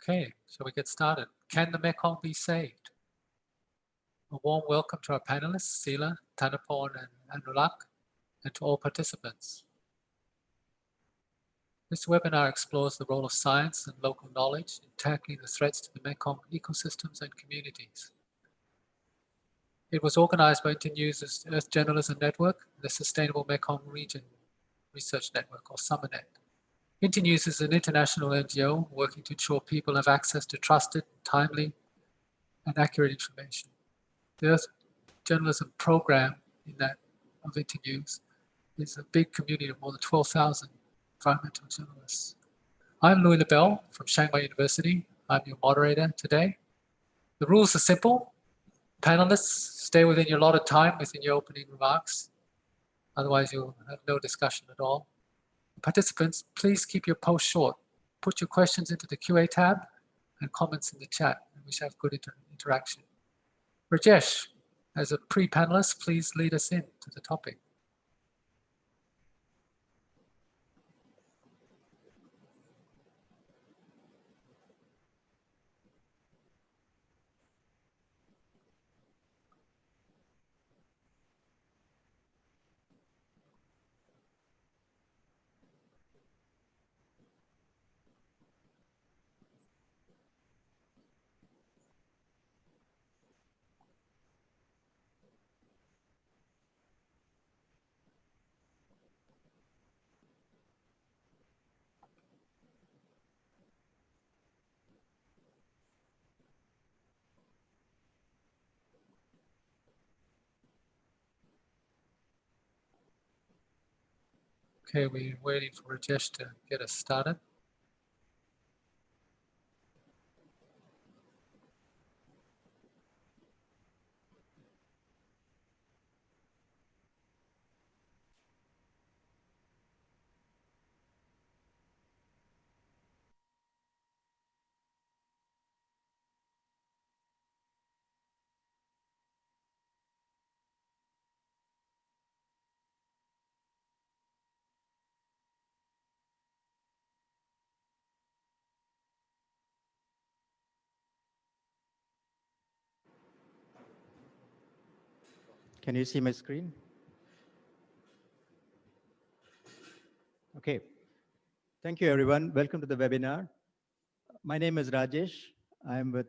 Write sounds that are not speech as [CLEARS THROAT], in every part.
Okay, shall we get started? Can the Mekong be saved? A warm welcome to our panelists, Sila, Thanapon, and Anoulak, and to all participants. This webinar explores the role of science and local knowledge in tackling the threats to the Mekong ecosystems and communities. It was organized by Internews' Earth Journalism Network, the Sustainable Mekong Region Research Network, or SUMERNET. Internews is an international NGO working to ensure people have access to trusted, timely, and accurate information. The Earth Journalism program in that of Internews is a big community of more than 12,000 environmental journalists. I'm Louis Lebel from Chiang Mai University. I'm your moderator today. The rules are simple. Panelists, stay within your allotted time within your opening remarks. Otherwise, you'll have no discussion at all. Participants, please keep your post short. Put your questions into the QA tab and comments in the chat. We should have good inter interaction. Rajesh, as a pre-panelist, please lead us in to the topic. Okay, we're waiting for Rajesh to get us started. Can you see my screen? Okay. Thank you, everyone. Welcome to the webinar. My name is Rajesh. I'm with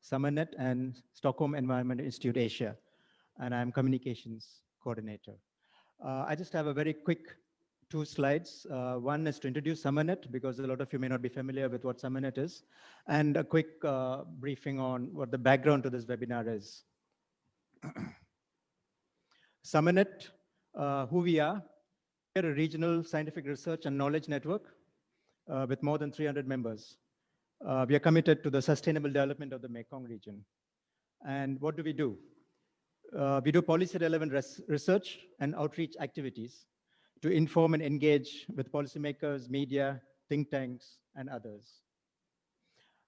SUMERNET and Stockholm Environment Institute Asia, and I'm communications coordinator. Uh, I just have a very quick two slides. Uh, one is to introduce SUMERNET because a lot of you may not be familiar with what SUMERNET is, and a quick uh, briefing on what the background to this webinar is. [CLEARS THROAT] SUMERNET, uh, who we are, we're a regional scientific research and knowledge network uh, with more than 300 members. Uh, we are committed to the sustainable development of the Mekong region. And what do we do? Uh, we do policy relevant res research and outreach activities to inform and engage with policymakers, media, think tanks, and others.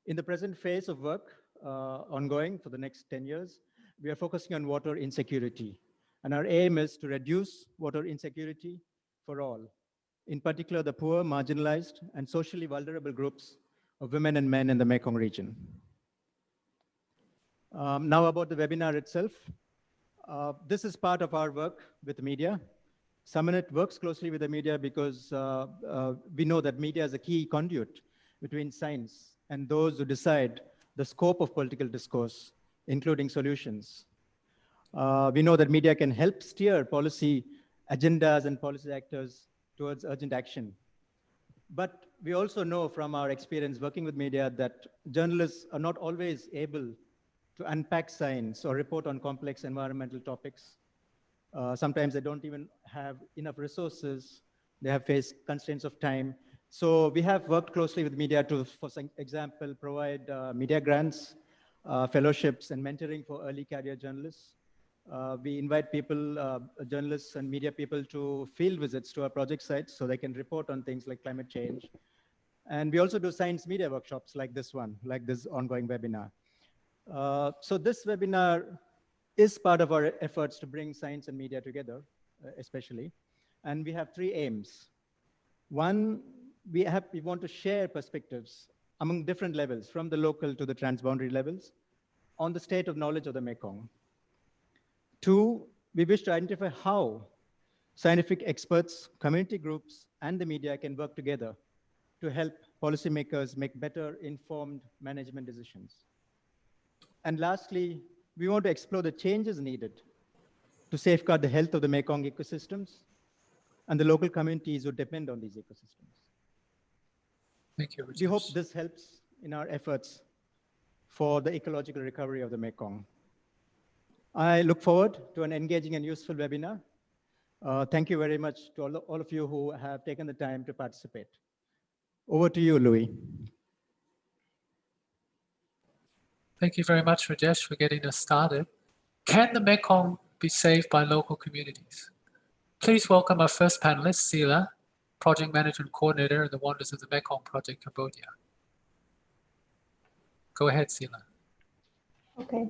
In the present phase of work uh, ongoing for the next 10 years, we are focusing on water insecurity and our aim is to reduce water insecurity for all, in particular the poor, marginalized, and socially vulnerable groups of women and men in the Mekong region. Um, now about the webinar itself. Uh, this is part of our work with media. SUMERNET works closely with the media because uh, uh, we know that media is a key conduit between science and those who decide the scope of political discourse, including solutions. Uh, we know that media can help steer policy agendas and policy actors towards urgent action. But we also know from our experience working with media that journalists are not always able to unpack science or report on complex environmental topics. Uh, sometimes they don't even have enough resources. They have faced constraints of time. So we have worked closely with media to, for example, provide uh, media grants, uh, fellowships, and mentoring for early career journalists. Uh, we invite people, uh, journalists and media people to field visits to our project sites so they can report on things like climate change. And we also do science media workshops like this one, like this ongoing webinar. Uh, so this webinar is part of our efforts to bring science and media together, uh, especially. And we have three aims. One, we, have, we want to share perspectives among different levels, from the local to the transboundary levels, on the state of knowledge of the Mekong. Two, we wish to identify how scientific experts, community groups, and the media can work together to help policymakers make better informed management decisions. And lastly, we want to explore the changes needed to safeguard the health of the Mekong ecosystems and the local communities who depend on these ecosystems. Thank you. We hope this helps in our efforts for the ecological recovery of the Mekong. I look forward to an engaging and useful webinar. Uh, thank you very much to all, all of you who have taken the time to participate. Over to you, Louis. Thank you very much, Rajesh, for getting us started. Can the Mekong be saved by local communities? Please welcome our first panelist, Sila, Project Management Coordinator in the Wonders of the Mekong Project, Cambodia. Go ahead, Sila. Okay.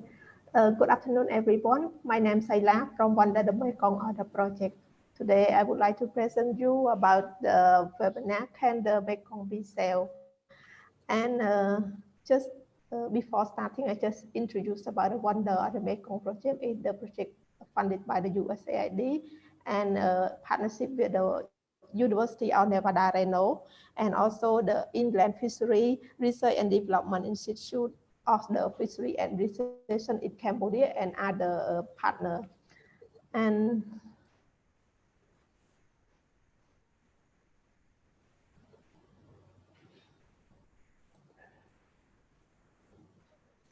Uh, good afternoon, everyone. My name is Saila from Wonder the Mekong Order Project. Today, I would like to present you about the webinar Can the Mekong be Saved? And uh, just uh, before starting, I just introduced about the Wonder of the Mekong Project. It's the project funded by the USAID and uh, partnership with the University of Nevada, Reno, and also the Inland Fishery Research and Development Institute of the Fishery and Research in Cambodia and other uh, partner. And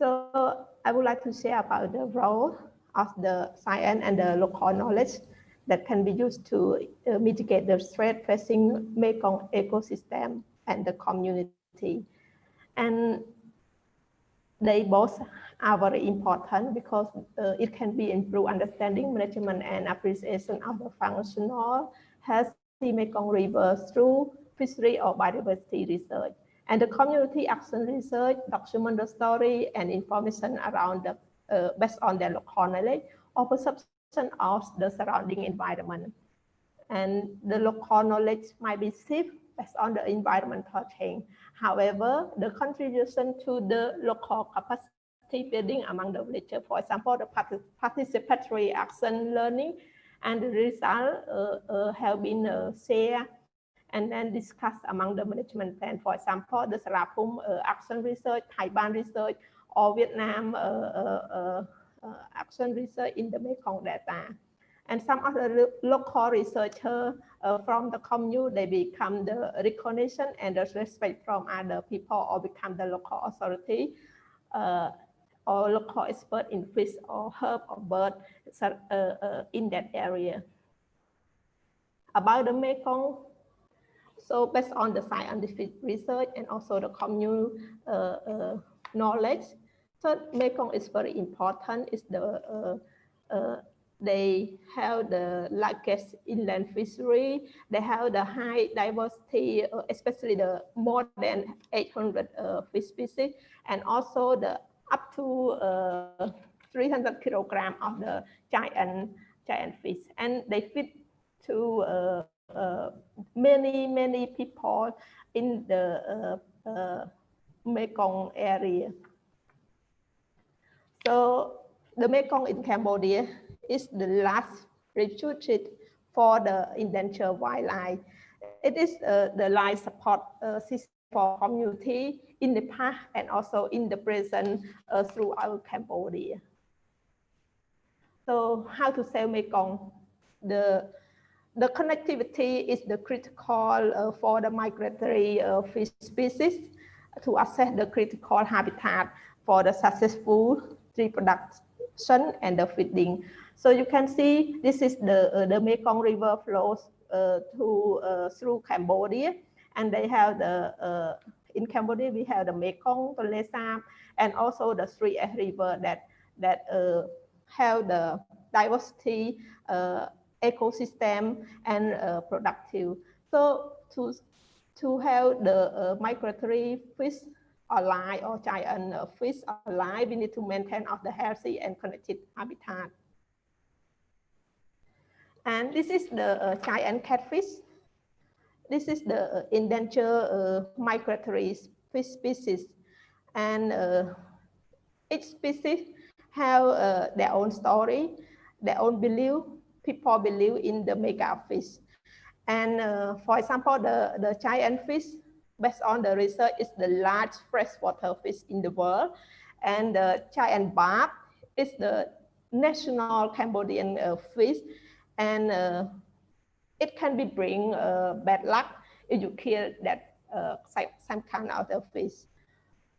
So I would like to share about the role of the science and the local knowledge that can be used to uh, mitigate the threat facing Mekong ecosystem and the community. And they both are very important because uh, it can be improve understanding, management, and appreciation of the functional healthy Mekong River through fishery or biodiversity research. And the community action research document the story and information around the, uh, based on their local knowledge or perception of the surrounding environment. And the local knowledge might be shifted based on the environmental change. However, the contribution to the local capacity building among the villagers, for example, the participatory action learning and the result uh, uh, have been uh, shared and then discussed among the management plan. For example, the Sarapum uh, action research, Thai Baan research, or Vietnam uh, uh, action research in the Mekong delta. And some of the local researchers uh, from the commune, they become the recognition and the respect from other people or become the local authority uh, or local expert in fish or herb or bird uh, uh, in that area. About the Mekong, so based on the scientific research and also the commune uh, knowledge, so Mekong is very important. It's the they have the largest inland fishery. They have the high diversity, uh, especially the more than 800 uh, fish species, and also the up to uh, 300 kilogram of the giant giant fish, and they fit to uh, uh, many many people in the uh, Mekong area. So the Mekong in Cambodia is the last refuge for the endangered wildlife. It is uh, the life support uh, system for community in the past and also in the present uh, throughout Cambodia. So how to save Mekong? The, the connectivity is the critical uh, for the migratory uh, fish species to access the critical habitat for the successful reproduction and the feeding. So you can see this is the, uh, the Mekong River flows uh, to, uh, through Cambodia. And they have the, in Cambodia, we have the Mekong, the Lesam, and also the three River that, that have the diversity ecosystem and productive. So to, to have the migratory fish alive or giant fish alive, we need to maintain of the healthy and connected habitat. And this is the uh, giant catfish. This is the uh, endangered uh, migratory fish species. And uh, each species have uh, their own story, their own belief. People believe in the mega fish. And uh, for example, the, the giant fish, based on the research, is the large freshwater fish in the world. And the giant barb is the national Cambodian uh, fish. And uh, it can be bring uh, bad luck if you kill that uh, some kind of the fish.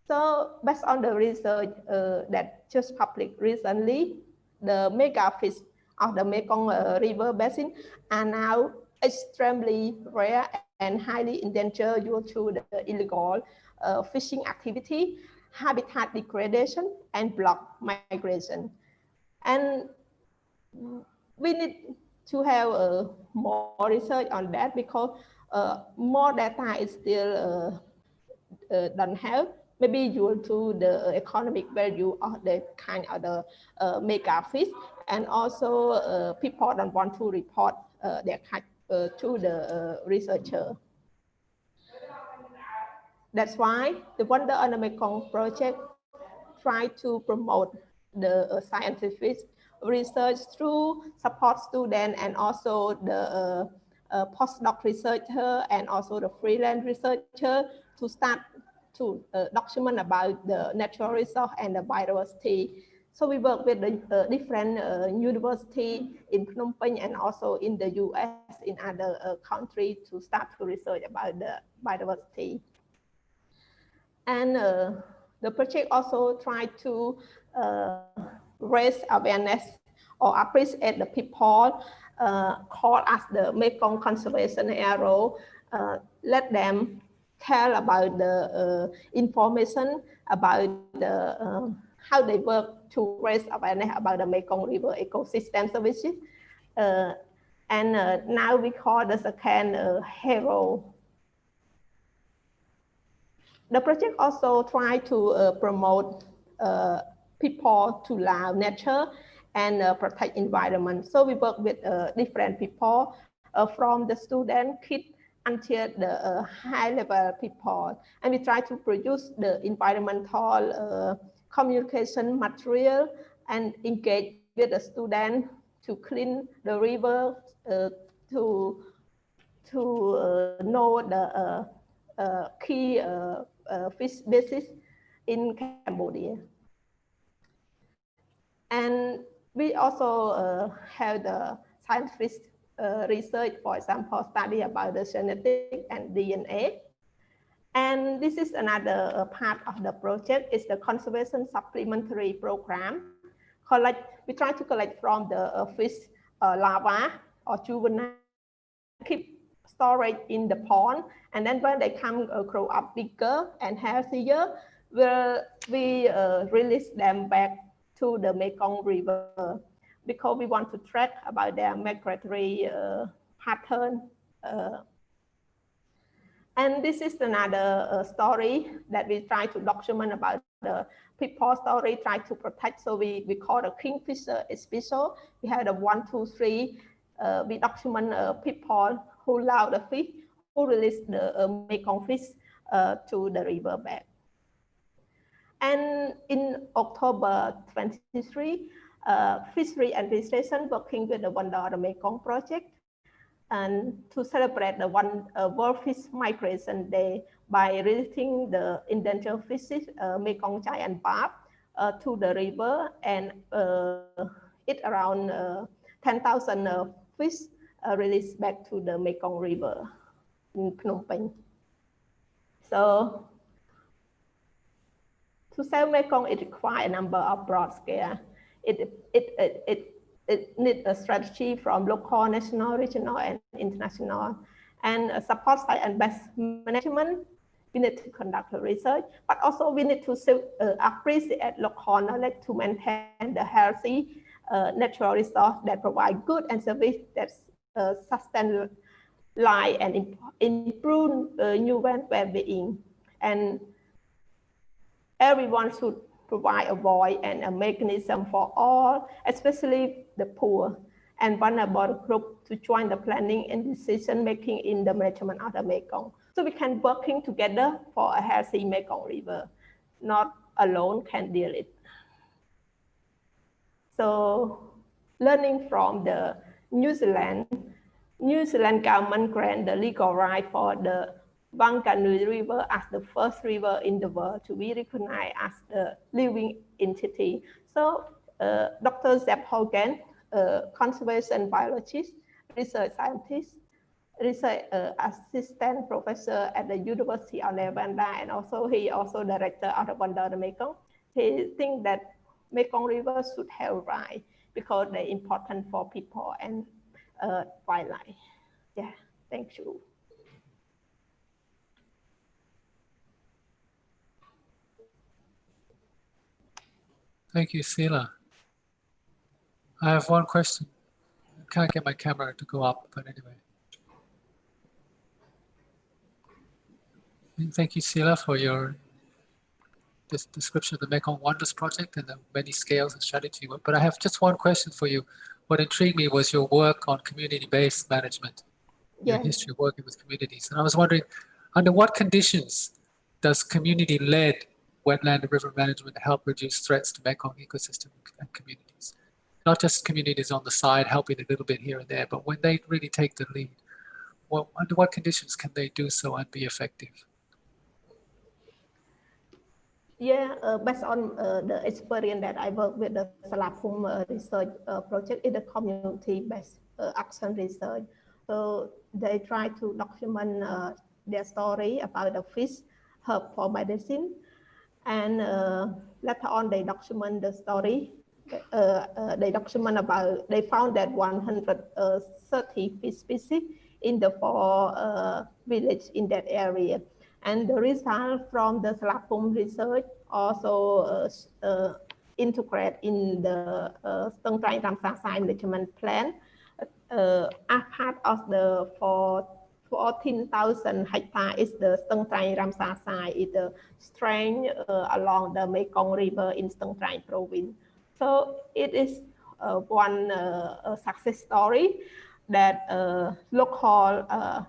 So based on the research uh, that just published recently, the mega fish of the Mekong uh, River basin are now extremely rare and highly endangered due to the illegal uh, fishing activity, habitat degradation, and block migration. And we need to have uh, more research on that because uh, more data is still uh, uh, don't have maybe due to the economic value of the kind of the uh, mega fish and also uh, people don't want to report uh, their kind uh, to the uh, researcher. That's why the Wonder on the Mekong project try to promote the uh, scientific research through support student and also the uh, postdoc researcher and also the freelance researcher to start to uh, document about the natural resource and the biodiversity. So we work with the uh, different uh, university in Phnom Penh and also in the US in other uh, countries to start to research about the biodiversity. And uh, the project also try to uh, raise awareness or appreciate the people uh, called as the Mekong Conservation Arrow, uh, let them tell about the information about the how they work to raise awareness about the Mekong River ecosystem services. Uh, and uh, now we call the second uh, hero. The project also try to uh, promote people to love nature and protect environment. So we work with different people from the student, kids, until the uh, high level people. And we try to produce the environmental uh, communication material and engage with the student to clean the river, uh, to, to uh, know the uh, uh, key fish species in Cambodia. And we also have the scientific uh, research, for example, study about the genetic and DNA. And this is another uh, part of the project is the conservation supplementary program. Collect, we try to collect from the uh, fish uh, larva or juvenile, keep storage in the pond. And then when they come uh, grow up bigger and healthier, we'll, we uh, release them back to the Mekong River because we want to track about their migratory uh, pattern. Uh, and this is another uh, story that we try to document about the people story, try to protect. So we, we call the kingfisher special. We had a one, two, three. Uh, we document uh, people who love the fish, who release the uh, Mekong fish to the river bed. And in October 23, uh, fishery administration working with the One Dollar Mekong project and to celebrate the one uh, World Fish Migration Day by releasing the endangered fishes, uh, Mekong giant barb, uh, to the river and uh, it around uh, 10,000 uh, fish released back to the Mekong River in Phnom Penh. So to save Mekong, it requires a number of broad scale it, it, it, it, it needs a strategy from local, national, regional, and international. And support side and best management, we need to conduct the research, but also we need to uh, appreciate local knowledge to maintain the healthy uh, natural resource that provide good and service that uh, sustain life and improve uh, human well-being. And everyone should provide a voice and a mechanism for all, especially the poor and vulnerable group to join the planning and decision making in the management of the Mekong. So we can working together for a healthy Mekong River, not alone can deal it. So learning from the New Zealand, New Zealand government grant the legal right for the Whanganui River as the first river in the world to be recognized as the living entity. So Dr. Zeb Hogan, uh, conservation biologist, research scientist, research uh, assistant professor at the University of Nevada, and also he also director of the Wonder Mekong. He think that Mekong River should have right because they're important for people and uh, wildlife. Yeah, thank you. Thank you, Sila. I have one question. I can't get my camera to go up, but anyway. And thank you, Sila, for your description of the Mekong Wonders project and the many scales and strategy. But I have just one question for you. What intrigued me was your work on community-based management, your Yeah. history of working with communities. And I was wondering, under what conditions does community-led wetland and river management help reduce threats to Mekong ecosystem and communities? Not just communities on the side helping a little bit here and there, but when they really take the lead, what, under what conditions can they do so and be effective? Yeah, uh, based on uh, the experience that I work with the Salapum uh, research uh, project in the community-based uh, action research. So they try to document uh, their story about the fish herb for medicine. And later on, they document the story. They document about, they found that 130 species in the four uh, village in that area. And the result from the Salapum research also uh, uh, integrate in the uh, Stung Treng Ramsar site management plan uh, as part of the for 14,000 hectare is the Stung Treng Ramsar site, is the strength uh, along the Mekong River in Stung Treng province. So it is uh, one uh, success story that uh, local uh,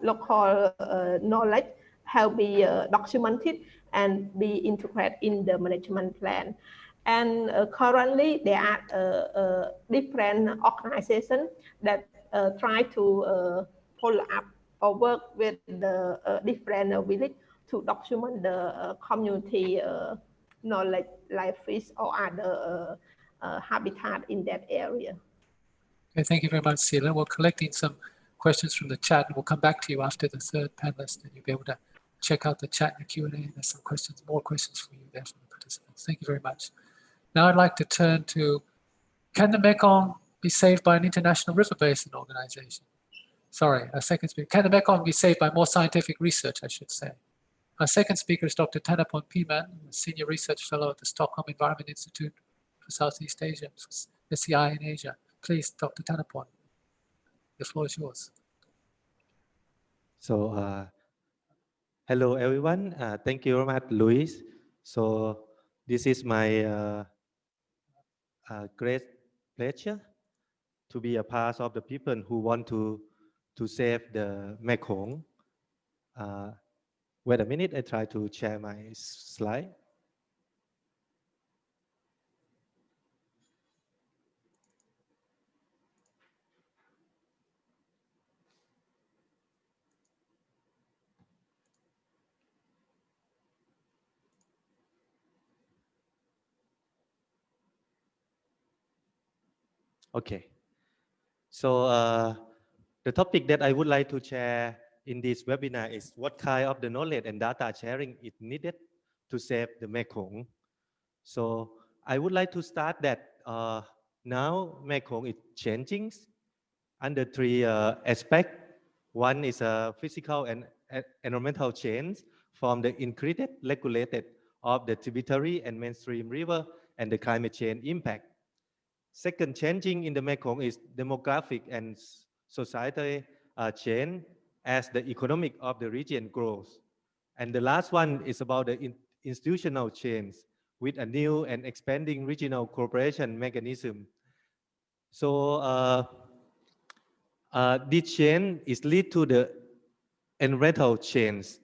local uh, knowledge have be uh, documented and be integrated in the management plan. And currently there are different organizations that try to follow up or work with the different village to document the community uh, knowledge like fish or other uh, uh, habitat in that area. Okay, thank you very much, Sila. We're collecting some questions from the chat and we'll come back to you after the third panelist and you'll be able to check out the chat and the Q&A there's some questions, more questions for you there from the participants. Thank you very much. Now I'd like to turn to, can the Mekong be saved by an international river basin organization? Sorry, a second speaker. Can the Mekong be saved by more scientific research, I should say? Our second speaker is Dr. Thanapon Piman, senior research fellow at the Stockholm Environment Institute for Southeast Asia, SEI in Asia. Please, Dr. Thanapon, the floor is yours. So, uh, hello everyone. Uh, thank you very much, Louis. So, this is my uh, uh, great pleasure to be a part of the people who want to to save the Mekong. Uh, wait a minute, I try to share my slide. Okay. So uh, the topic that I would like to share in this webinar is what kind of the knowledge and data sharing is needed to save the Mekong. So I would like to start that uh, now Mekong is changing under three uh, aspects. One is a physical and e- environmental change from the increased regulated of the tributary and mainstream river and the climate change impact. Second, changing in the Mekong is demographic and s- societal uh, change as the economic of the region grows. And the last one is about the in- institutional change with a new and expanding regional cooperation mechanism. So uh, uh, this change is lead to the environmental chains.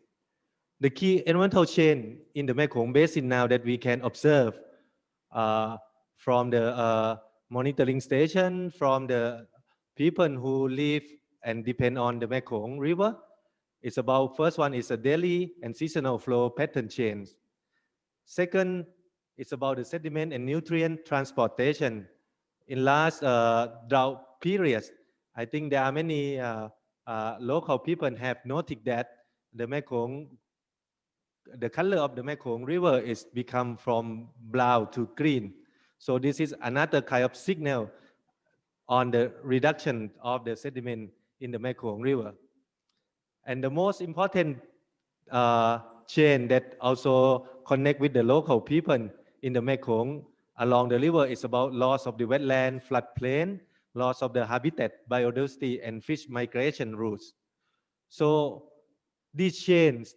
The key environmental chain in the Mekong Basin now that we can observe uh, from the uh, monitoring station, from the people who live and depend on the Mekong River. It's about first one is a daily and seasonal flow pattern change. Second, it's about the sediment and nutrient transportation. In last uh, drought periods, I think there are many uh, uh, local people have noted that the Mekong, the color of the Mekong River is become from brown to green. So this is another kind of signal on the reduction of the sediment in the Mekong River. And the most important uh, chain that also connect with the local people in the Mekong along the river is about loss of the wetland, floodplain, loss of the habitat, biodiversity, and fish migration routes. So these chains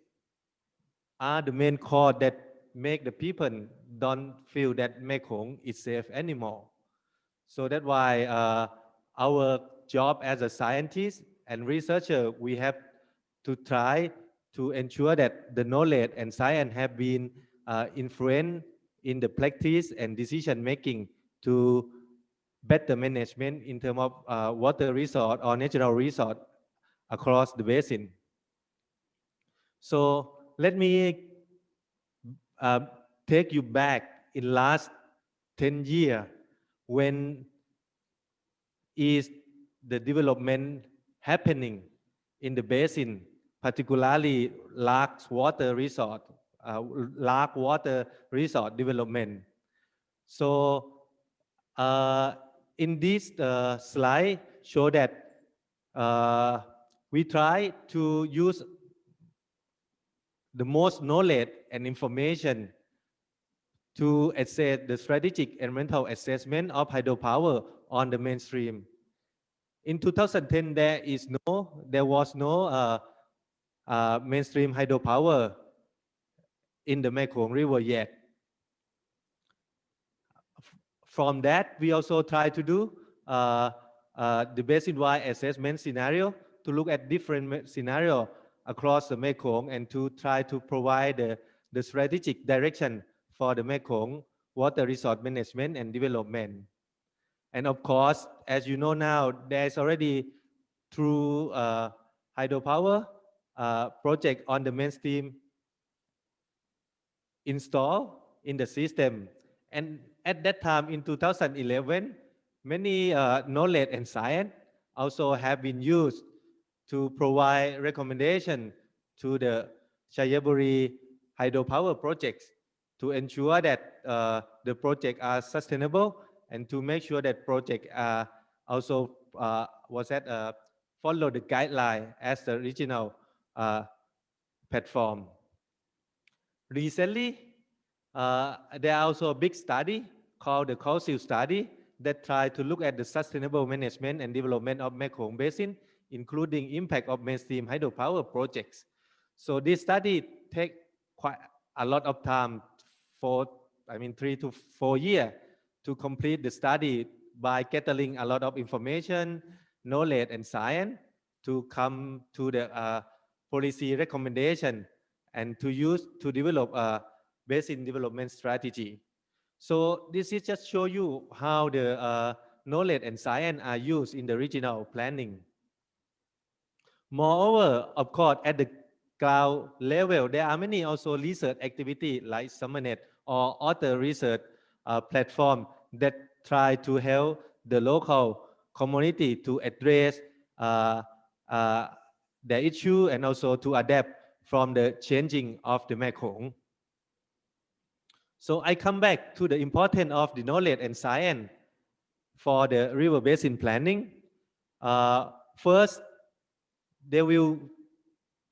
are the main core that make the people don't feel that Mekong is safe anymore. So that's why uh, our job as a scientist and researcher, we have to try to ensure that the knowledge and science have been uh, influenced in the practice and decision making to better management in terms of uh, water resource or natural resource across the basin. So let me uh, take you back in last 10 years when is the development happening in the basin, particularly large water resort, uh, large water resort development. So uh, in this uh, slide show that uh, we try to use the most knowledge and information to assess the strategic environmental assessment of hydropower on the mainstream. In 2010, there is no, there was no uh, uh, mainstream hydropower in the Mekong River yet. From that, we also try to do uh, uh, the basin-wide assessment scenario to look at different scenario across the Mekong and to try to provide the, the strategic direction for the Mekong water resource management and development. And of course, as you know now, there's already through uh, hydropower uh, project on the mainstream installed in the system. And at that time in 2011, many uh, knowledge and science also have been used to provide recommendation to the Xayaburi hydropower projects to ensure that uh, the project are sustainable and to make sure that project uh, also uh, was that uh, follow the guideline as the original uh, platform. Recently, uh, there are also a big study called the Council study that try to look at the sustainable management and development of Mekong Basin, including impact of mainstream hydropower projects. So this study take quite a lot of time for, I mean, three to four years to complete the study by gathering a lot of information, knowledge, and science to come to the uh, policy recommendation and to use to develop a basin development strategy. So this is just show you how the uh, knowledge and science are used in the regional planning. Moreover, of course, at the ground level, there are many also research activity like SUMERNET or other research uh, platform that try to help the local community to address uh, uh, the issue and also to adapt from the changing of the Mekong. So I come back to the importance of the knowledge and science for the river basin planning. Uh, first, they will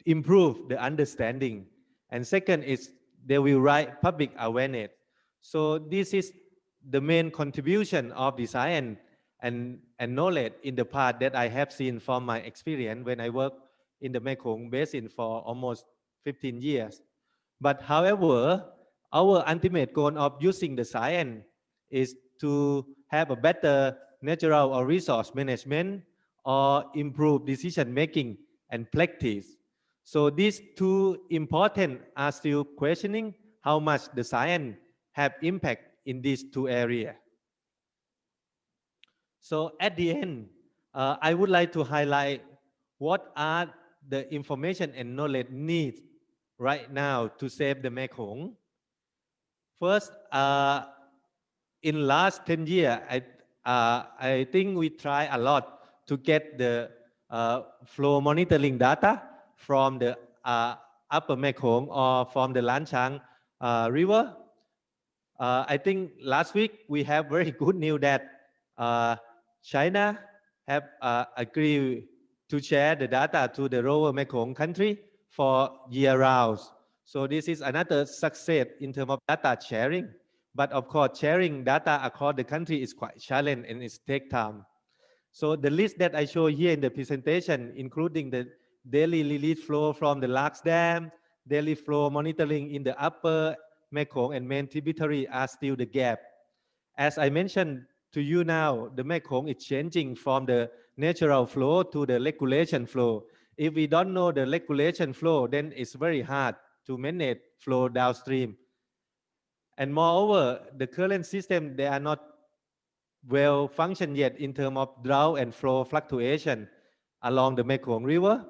improve the understanding. And second is they will write public awareness. So this is the main contribution of design and, and knowledge in the part that I have seen from my experience when I work in the Mekong Basin for almost 15 years. But however, our ultimate goal of using the science is to have a better natural or resource management or improve decision making and practice. So these two important are still questioning how much the science have impact in these two areas. So at the end, uh, I would like to highlight what are the information and knowledge needs right now to save the Mekong. First, uh, in last 10 years, I, uh, I think we try a lot to get the uh, flow monitoring data from the uh, upper Mekong or from the Lancang uh, river. Uh, I think last week we have very [LAUGHS] good news that uh, China have uh, agreed to share the data to the lower Mekong country for year round. So this is another success in terms of data sharing. But of course, sharing data across the country is quite challenging and it takes time. So the list that I show here in the presentation, including the daily release flow from the Lax Dam, daily flow monitoring in the upper Mekong and main tributary are still the gap. As I mentioned to you now, the Mekong is changing from the natural flow to the regulation flow. If we don't know the regulation flow, then it's very hard to manage flow downstream. And moreover, the current system, they are not well functioned yet in terms of drought and flow fluctuation along the Mekong River.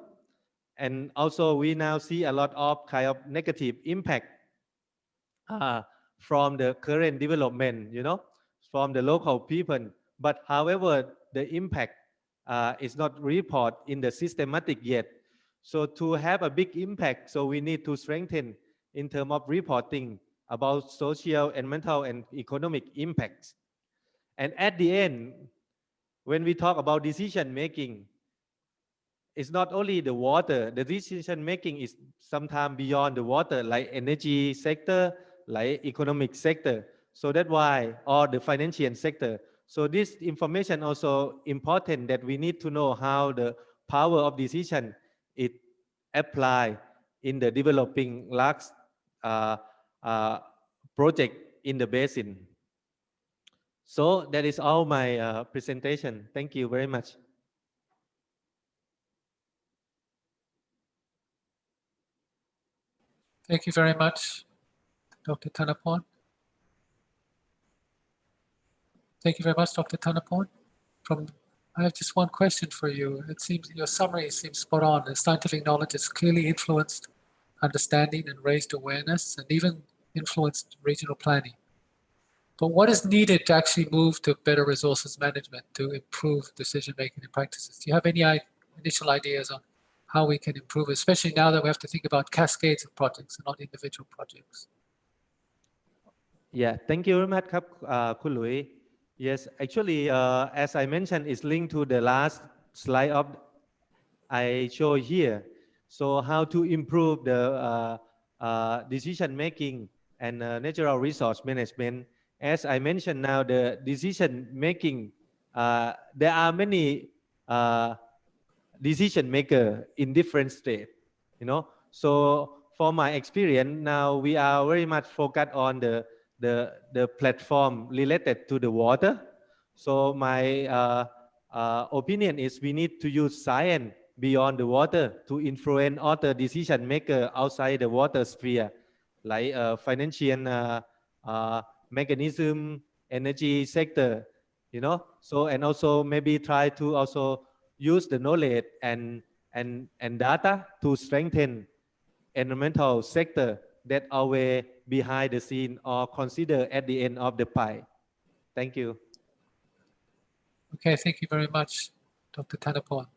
And also we now see a lot of kind of negative impact uh, from the current development, you know, from the local people. But however, the impact uh, is not reported in the systematic yet. So to have a big impact, so we need to strengthen in terms of reporting about social, and mental and economic impacts. And at the end, when we talk about decision making, it's not only the water, the decision making is sometimes beyond the water, like energy sector, like economic sector. So that's why, or the financial sector. So this information also important that we need to know how the power of decision is applied in the developing large uh, uh, project in the basin. So that is all my uh, presentation. Thank you very much. Thank you very much, Dr. Thanapon. Thank you very much, Dr. Thanapon. From I have just one question for you. It seems your summary seems spot on. The scientific knowledge has clearly influenced understanding and raised awareness and even influenced regional planning. But what is needed to actually move to better resources management to improve decision making and practices? Do you have any initial ideas on how we can improve, especially now that we have to think about cascades of projects and not individual projects? Yeah, thank you very much, uh, Kun Lui. Yes, actually, uh, as I mentioned, it's linked to the last slide of I show here. So how to improve the uh, uh, decision making and uh, natural resource management. As I mentioned now, the decision making, uh, there are many uh, decision maker in different states, you know. So for my experience, now we are very much focused on the the the platform related to the water. So my uh, uh, opinion is we need to use science beyond the water to influence other decision maker outside the water sphere, like uh, financial uh, uh, mechanism, energy sector, you know. So and also maybe try to also use the knowledge and and and data to strengthen environmental sector that always behind the scene or consider at the end of the pie. Thank you. Okay, thank you very much, Dr. Thanapon.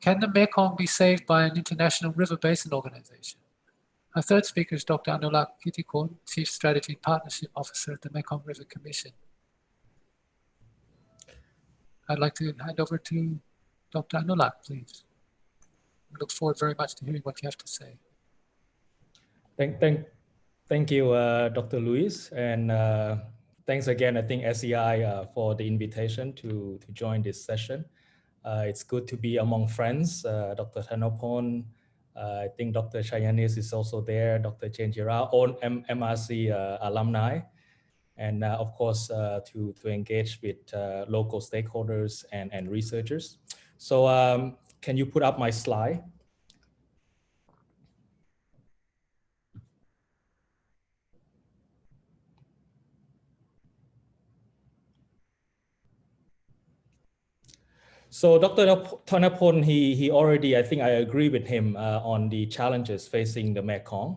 Can the Mekong be saved by an international river basin organization? Our third speaker is Dr. Anoulak Kittikhoun, Chief Strategy and Partnership Officer at the Mekong River Commission. I'd like to hand over to Dr. Anoulak, please. I look forward very much to hearing what you have to say. Thank, thank, thank you, uh, Dr. Louis, and uh, thanks again, I think SEI uh, for the invitation to, to join this session. Uh, it's good to be among friends. Uh, Dr. Thanapon, uh, I think Dr. Chayanis is also there, Dr. Chenjira, all M MRC alumni, and of course to, to engage with local stakeholders and, and researchers. So um, can you put up my slide? So Dr. Thanapon, he, he already, I think I agree with him uh, on the challenges facing the Mekong.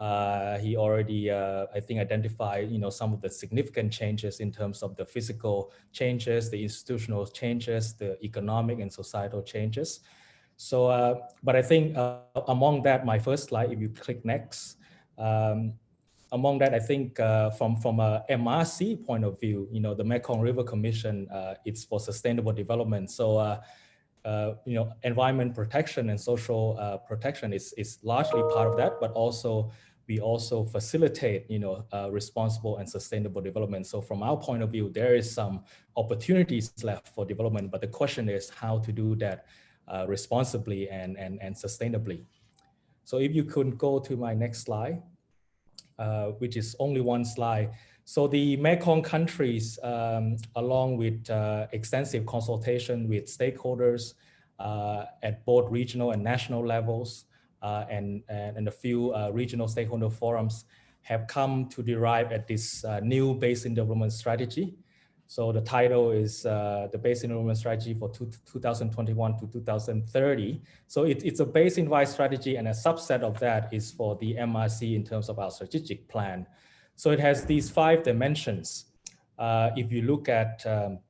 Uh, he already, uh, I think, identified, you know, some of the significant changes in terms of the physical changes, the institutional changes, the economic and societal changes. So, uh, but I think uh, among that, my first slide, if you click next, um, among that, I think uh, from, from a MRC point of view, you know, the Mekong River Commission, uh, it's for sustainable development. So, uh, uh you know, environment protection and social uh, protection is, is largely part of that, but also we also facilitate, you know, uh, responsible and sustainable development. So from our point of view, there is some opportunities left for development, but the question is how to do that responsibly and, and, and sustainably. So if you could go to my next slide. Uh, which is only one slide. So the Mekong countries, um, along with uh, extensive consultation with stakeholders uh, at both regional and national levels, uh, and, and a few regional stakeholder forums, have come to derive at this new basin development strategy, so the title is uh, the Basin Development Strategy for two, 2021 to 2030. So it, it's a basin-wide strategy and a subset of that is for the MRC in terms of our strategic plan. So it has these five dimensions. Uh, if you look at, um,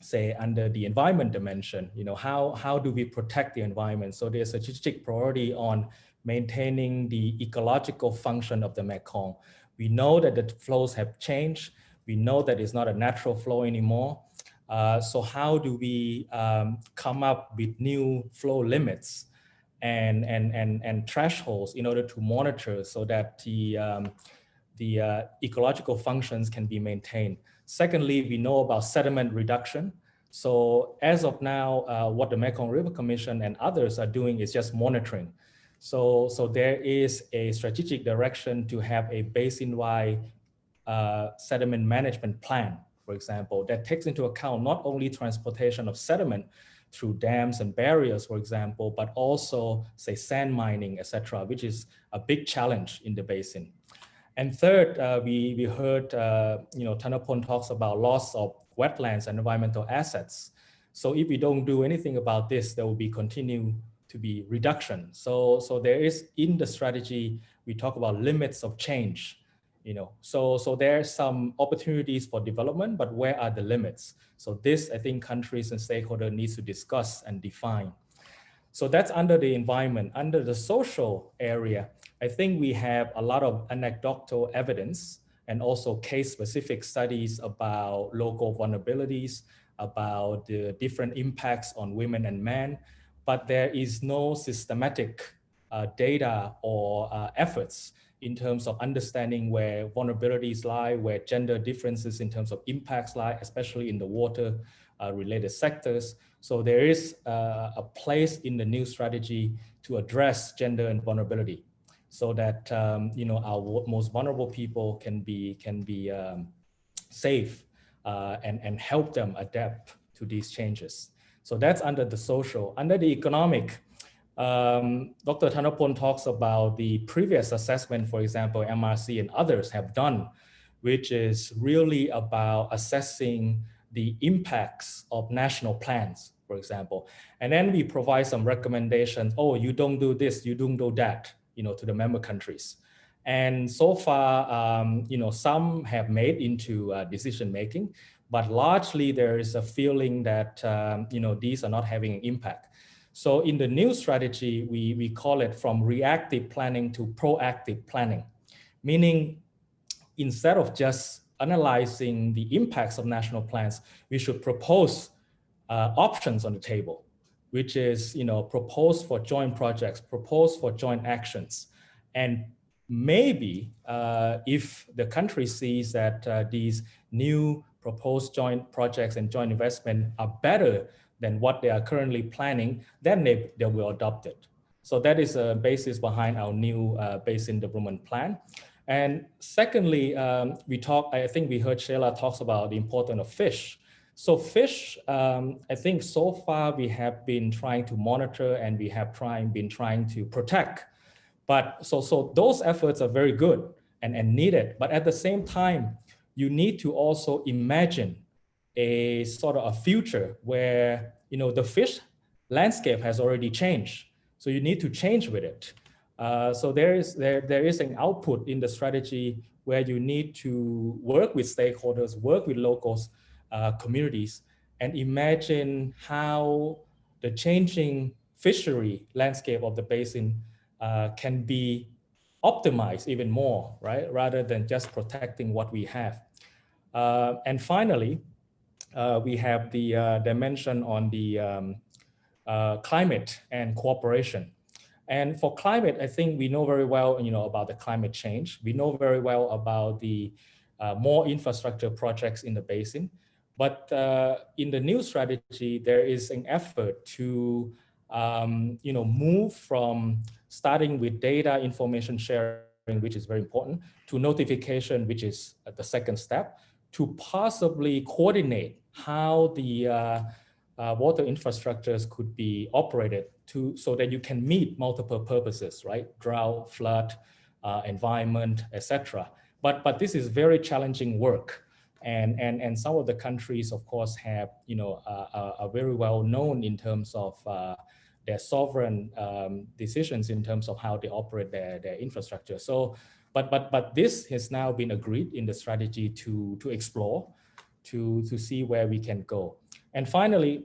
say, under the environment dimension, you know, how, how do we protect the environment? So there's a strategic priority on maintaining the ecological function of the Mekong. We know that the flows have changed we know that it's not a natural flow anymore. Uh, so how do we um, come up with new flow limits and, and, and, and thresholds in order to monitor so that the, um, the uh, ecological functions can be maintained. Secondly, we know about sediment reduction. So as of now, uh, what the Mekong River Commission and others are doing is just monitoring. So, so there is a strategic direction to have a basin-wide uh, sediment management plan, for example, that takes into account not only transportation of sediment through dams and barriers, for example, but also say sand mining, etc., which is a big challenge in the basin. And third, uh, we, we heard, uh, you know, Thanapon talks about loss of wetlands and environmental assets. So if we don't do anything about this, there will be continue to be reduction. So, so there is in the strategy, we talk about limits of change you know, so, so there are some opportunities for development, but where are the limits? So this, I think countries and stakeholders need to discuss and define. So that's under the environment. Under the social area, I think we have a lot of anecdotal evidence and also case-specific studies about local vulnerabilities, about the different impacts on women and men, but there is no systematic uh, data or uh, efforts in terms of understanding where vulnerabilities lie, where gender differences in terms of impacts lie, especially in the water uh, related sectors. So there is uh, a place in the new strategy to address gender and vulnerability so that um, you know our most vulnerable people can be can be um, safe uh, and, and help them adapt to these changes. So that's under the social. Under the economic, um, Dr. Thanapon talks about the previous assessment, for example, MRC and others have done, which is really about assessing the impacts of national plans, for example. And then we provide some recommendations. Oh, you don't do this, you don't do that, you know, to the member countries. And so far, um, you know, some have made into uh, decision making, but largely there is a feeling that, um, you know, these are not having an impact. So in the new strategy, we, we call it from reactive planning to proactive planning, meaning instead of just analyzing the impacts of national plans, we should propose uh, options on the table, which is, you know, propose for joint projects, propose for joint actions. And maybe uh, if the country sees that uh, these new proposed joint projects and joint investment are better than what they are currently planning, then they, they will adopt it. So that is a basis behind our new uh, basin development plan. And secondly, um, we talk, I think we heard Sheila talks about the importance of fish. So fish, um, I think so far we have been trying to monitor and we have trying, been trying to protect. But so, so those efforts are very good and, and needed. But at the same time, you need to also imagine a sort of a future where you know, the fish landscape has already changed. So you need to change with it. Uh, so there is there there is an output in the strategy where you need to work with stakeholders, work with locals, uh, communities, and imagine how the changing fishery landscape of the basin uh, can be optimized even more, right? Rather than just protecting what we have. Uh, and finally, uh, we have the uh, dimension on the um, uh, climate and cooperation. And for climate, I think we know very well, you know, about the climate change. We know very well about the uh, more infrastructure projects in the basin. But uh, in the new strategy, there is an effort to, um, you know, move from starting with data information sharing, which is very important, to notification, which is the second step, to possibly coordinate how the uh, uh, water infrastructures could be operated to so that you can meet multiple purposes, right? Drought, flood, uh, environment, etc. But but this is very challenging work, and and and some of the countries, of course, have you know uh, are very well known in terms of uh, their sovereign um, decisions in terms of how they operate their their infrastructure. So. But, but, but this has now been agreed in the strategy to, to explore, to, to see where we can go. And finally,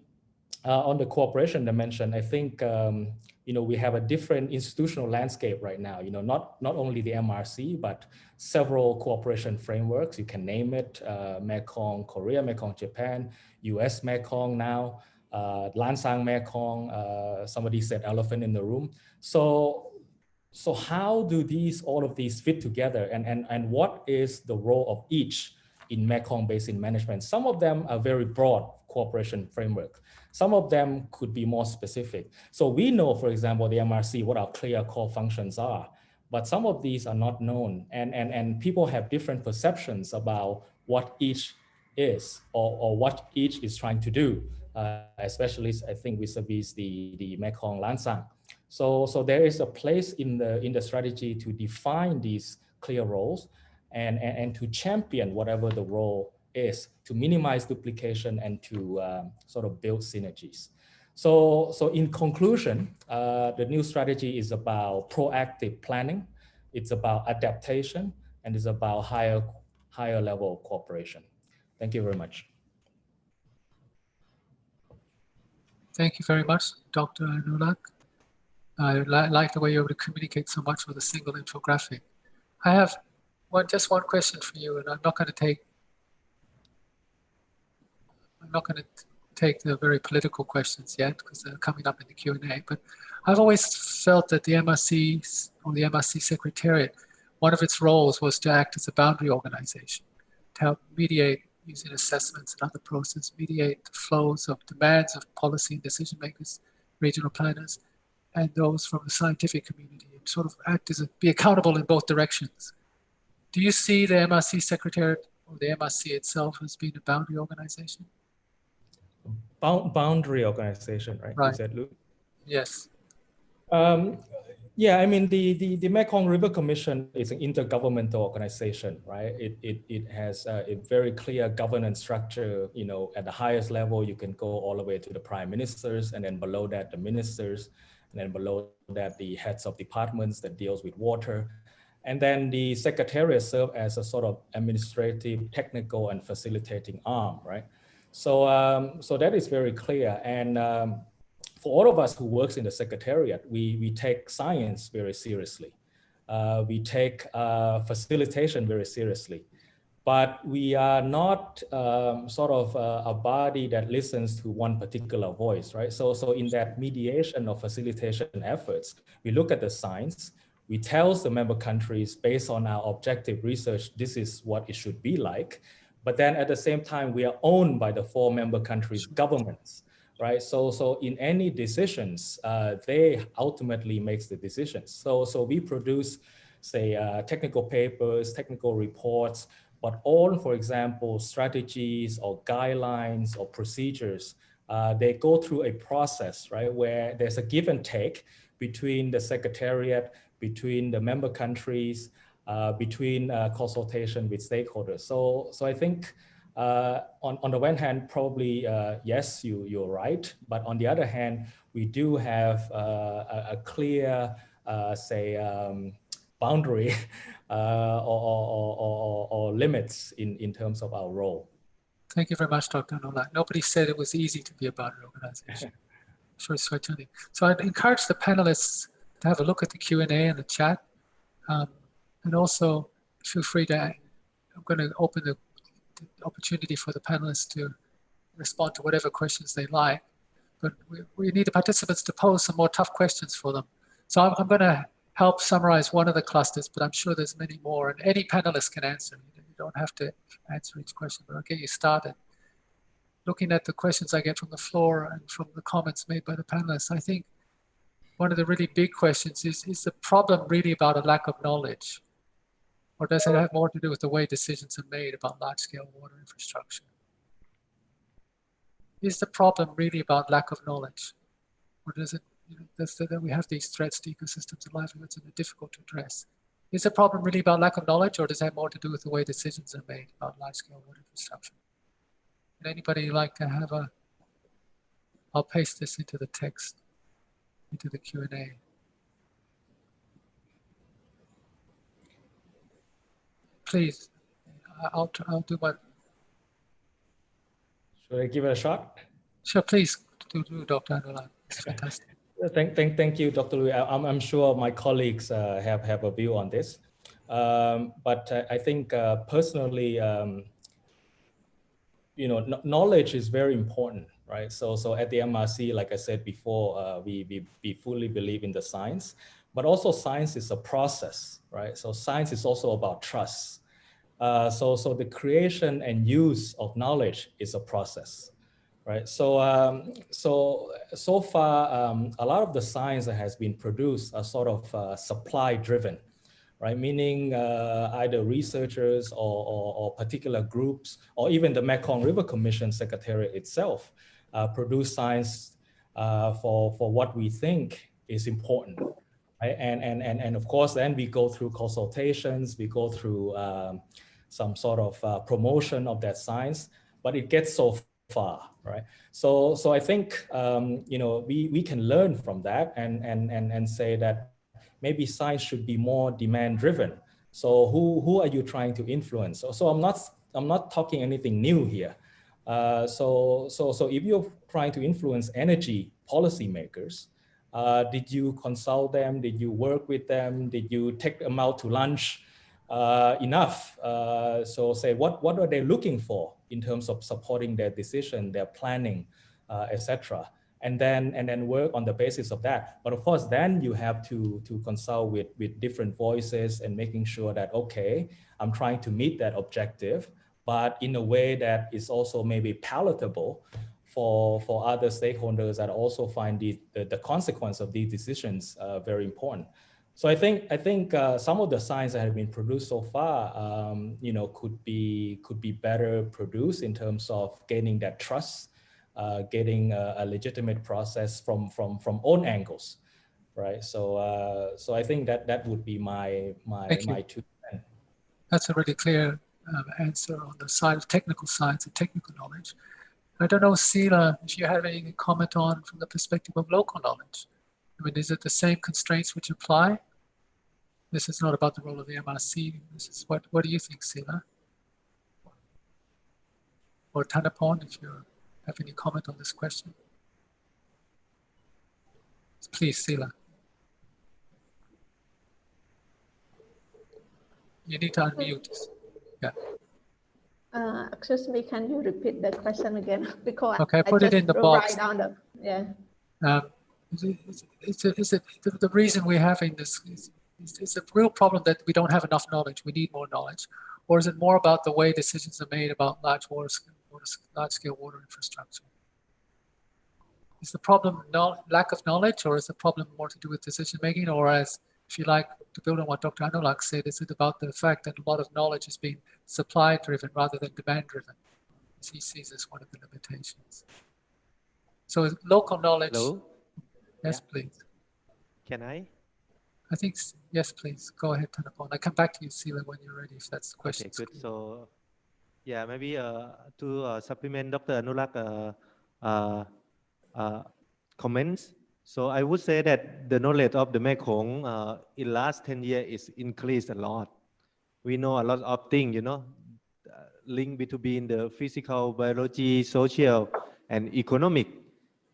uh, on the cooperation dimension, I think um, you know we have a different institutional landscape right now. You know, not not only the MRC, but several cooperation frameworks. You can name it: uh, Mekong Korea, Mekong Japan, U.S. Mekong now, uh, Lancang Mekong. Uh, somebody said elephant in the room. So. So how do these all of these fit together, and and and what is the role of each in Mekong Basin management? Some of them are very broad cooperation framework. Some of them could be more specific. So we know, for example, the MRC, what our clear core functions are, but some of these are not known and, and, and people have different perceptions about what each is or, or what each is trying to do, uh, especially I think vis-a-vis the, the Mekong Lancang. So, so there is a place in the, in the strategy to define these clear roles and, and, and to champion whatever the role is to minimize duplication and to uh, sort of build synergies. So, so in conclusion, uh, the new strategy is about proactive planning, it's about adaptation, and it's about higher, higher level cooperation. Thank you very much. Thank you very much, Dr. Nulak. I li like the way you're able to communicate so much with a single infographic. I have one, just one question for you, and I'm not going to take I'm not going to take the very political questions yet because they're coming up in the Q&A, but I've always felt that the MRC or the MRC Secretariat, one of its roles was to act as a boundary organization, to help mediate using assessments and other processes, mediate the flows of demands of policy and decision makers, regional planners, and those from the scientific community, and sort of act as a, be accountable in both directions. Do you see the MRC Secretariat or the MRC itself as being a boundary organization? boundary organization, right? Right. Is that Luke? Yes. Um, yeah, I mean, the, the, the Mekong River Commission is an intergovernmental organization, right? It, it, it has a, a, very clear governance structure, you know, at the highest level, you can go all the way to the prime ministers, and then below that, the ministers, and then below that, the heads of departments that deals with water. And then the secretariat serve as a sort of administrative, technical, and facilitating arm, right? So, um, so that is very clear. And um, for all of us who works in the secretariat, we, we take science very seriously. Uh, we take uh, facilitation very seriously. But we are not um, sort of uh, a body that listens to one particular voice, right? So, so in that mediation or facilitation efforts, we look at the science, we tell the member countries based on our objective research, this is what it should be like. But then at the same time, we are owned by the four member countries' governments, right? So, so in any decisions, uh, they ultimately makes the decisions. So, so we produce, say, uh, technical papers, technical reports, but all, for example, strategies or guidelines or procedures, uh, they go through a process, right, where there's a give and take between the secretariat, between the member countries, uh, between uh, consultation with stakeholders. So, so I think Uh, on, on the one hand, probably, uh, yes, you, you're right. But on the other hand, we do have uh, a, a, clear, say, um, boundary [LAUGHS] uh, or, or, or, or, limits in, in terms of our role. Thank you very much, Dr. Nola. Nobody said it was easy to be a boundary organization. [LAUGHS] sure, certainly. So I'd encourage the panelists to have a look at the Q&A and the chat. Um, and also feel free to, I'm going to open the the opportunity for the panelists to respond to whatever questions they like. But we, we need the participants to pose some more tough questions for them. So I'm, I'm going to help summarize one of the clusters, but I'm sure there's many more and any panelist can answer. You don't have to answer each question, but I'll get you started. Looking at the questions I get from the floor and from the comments made by the panelists, I think one of the really big questions is, is the problem really about a lack of knowledge? Or does it have more to do with the way decisions are made about large-scale water infrastructure? Is the problem really about lack of knowledge? Or does it, you know, does that we have these threats to ecosystems and livelihoods and they're uh, difficult to address? Is the problem really about lack of knowledge or does it have more to do with the way decisions are made about large-scale water infrastructure? Would anybody like to have a, I'll paste this into the text, into the Q&A. please, I'll, I'll do my. Should I give it a shot? Sure, please do, do Dr. Anulan. It's fantastic. Thank, thank, thank you, Dr. Louis. I'm, I'm sure my colleagues uh, have, have a view on this. Um, but uh, I think uh, personally, um, you know, knowledge is very important, right? So, so at the MRC, like I said before, uh, we, we, we fully believe in the science, but also science is a process, right? So science is also about trust. Uh, so, so the creation and use of knowledge is a process, right? So, um, so, so far, um, a lot of the science that has been produced are sort of uh, supply driven, right? Meaning uh, either researchers or, or, or, particular groups, or even the Mekong River Commission Secretariat itself uh, produce science uh, for, for what we think is important. Right? And, and, and, and of course, then we go through consultations, we go through um, some sort of uh, promotion of that science, but it gets so far, right? So, so I think, um, you know, we, we can learn from that and, and, and, and say that maybe science should be more demand driven. So who, who are you trying to influence? So, so I'm not, I'm not talking anything new here. Uh, so, so, so if you're trying to influence energy policymakers, uh, did you consult them? Did you work with them? Did you take them out to lunch? Uh, enough. Uh, so say what, what are they looking for in terms of supporting their decision, their planning, uh, etc. And then and then work on the basis of that. But of course, then you have to to consult with with different voices and making sure that okay, I'm trying to meet that objective, but in a way that is also maybe palatable for for other stakeholders that also find the the, the consequence of these decisions uh, very important. So I think I think uh, some of the science that have been produced so far, um, you know, could be could be better produced in terms of gaining that trust, uh, getting a, a, legitimate process from from from own angles, right? So uh, so I think that that would be my my Thank my you. two. That's a really clear um, answer on the side of technical science and technical knowledge. I don't know, Sila, if you have any comment on from the perspective of local knowledge. I mean, is it the same constraints which apply? This is not about the role of the MRC. This is what, what do you think, Sila? Or Thanapon, if you have any comment on this question? Please, Sila. You need to unmute. Yeah. Uh, excuse me, can you repeat the question again? [LAUGHS] because okay, I put it in the box. Down the, yeah. Um, is it, is it, is it the, reason we're having this is, is a real problem that we don't have enough knowledge. We need more knowledge, or is it more about the way decisions are made about large water, water large scale water infrastructure? Is the problem no, lack of knowledge, or is the problem more to do with decision making, or as if you like to build on what Dr. Anoulak said, is it about the fact that a lot of knowledge is being supply driven rather than demand driven? As he sees as one of the limitations. So local knowledge. Hello? Yes, yeah. please. Can I? I think, yes, please. Go ahead, Thanapon. I come back to you, Sila, when you're ready, if that's the question. Okay, good. So Yeah, maybe uh, to uh, supplement Dr. Anoulak uh, uh, uh, comments. So I would say that the knowledge of the Mekong uh, in last 10 years is increased a lot. We know a lot of things, you know, link between the physical, biology, social, and economic.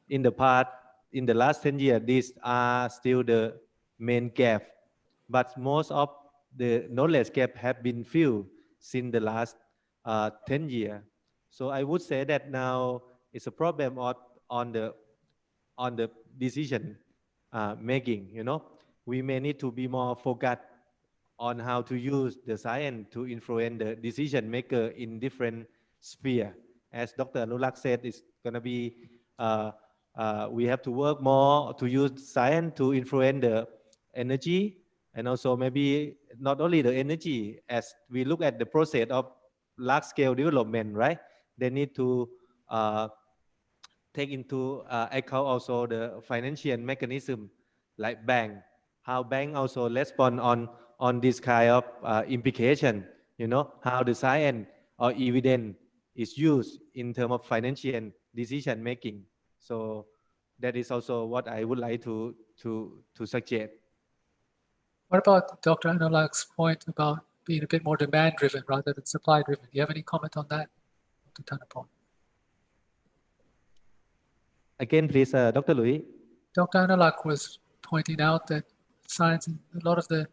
In the past, in the last 10 years, these are still the main gap. But most of the knowledge gap have been filled since the last uh, 10 years. So I would say that now it's a problem on, on the on the decision uh, making. You know, we may need to be more focused on how to use the science to influence the decision maker in different sphere. As Dr. Anoulak said, it's going to be uh, uh, we have to work more to use science to influence the energy and also maybe not only the energy as we look at the process of large scale development, right? They need to uh, take into uh, account also the financial mechanism like bank, how bank also respond on, on this kind of uh, implication, you know, how the science or evidence is used in terms of financial decision making. So that is also what I would like to, to, to suggest. What about Dr. Anoulak's point about being a bit more demand driven rather than supply driven? Do you have any comment on that, Dr. Thanapon? Again, please, uh, Dr. Louis. Dr. Anoulak was pointing out that science, and a lot of the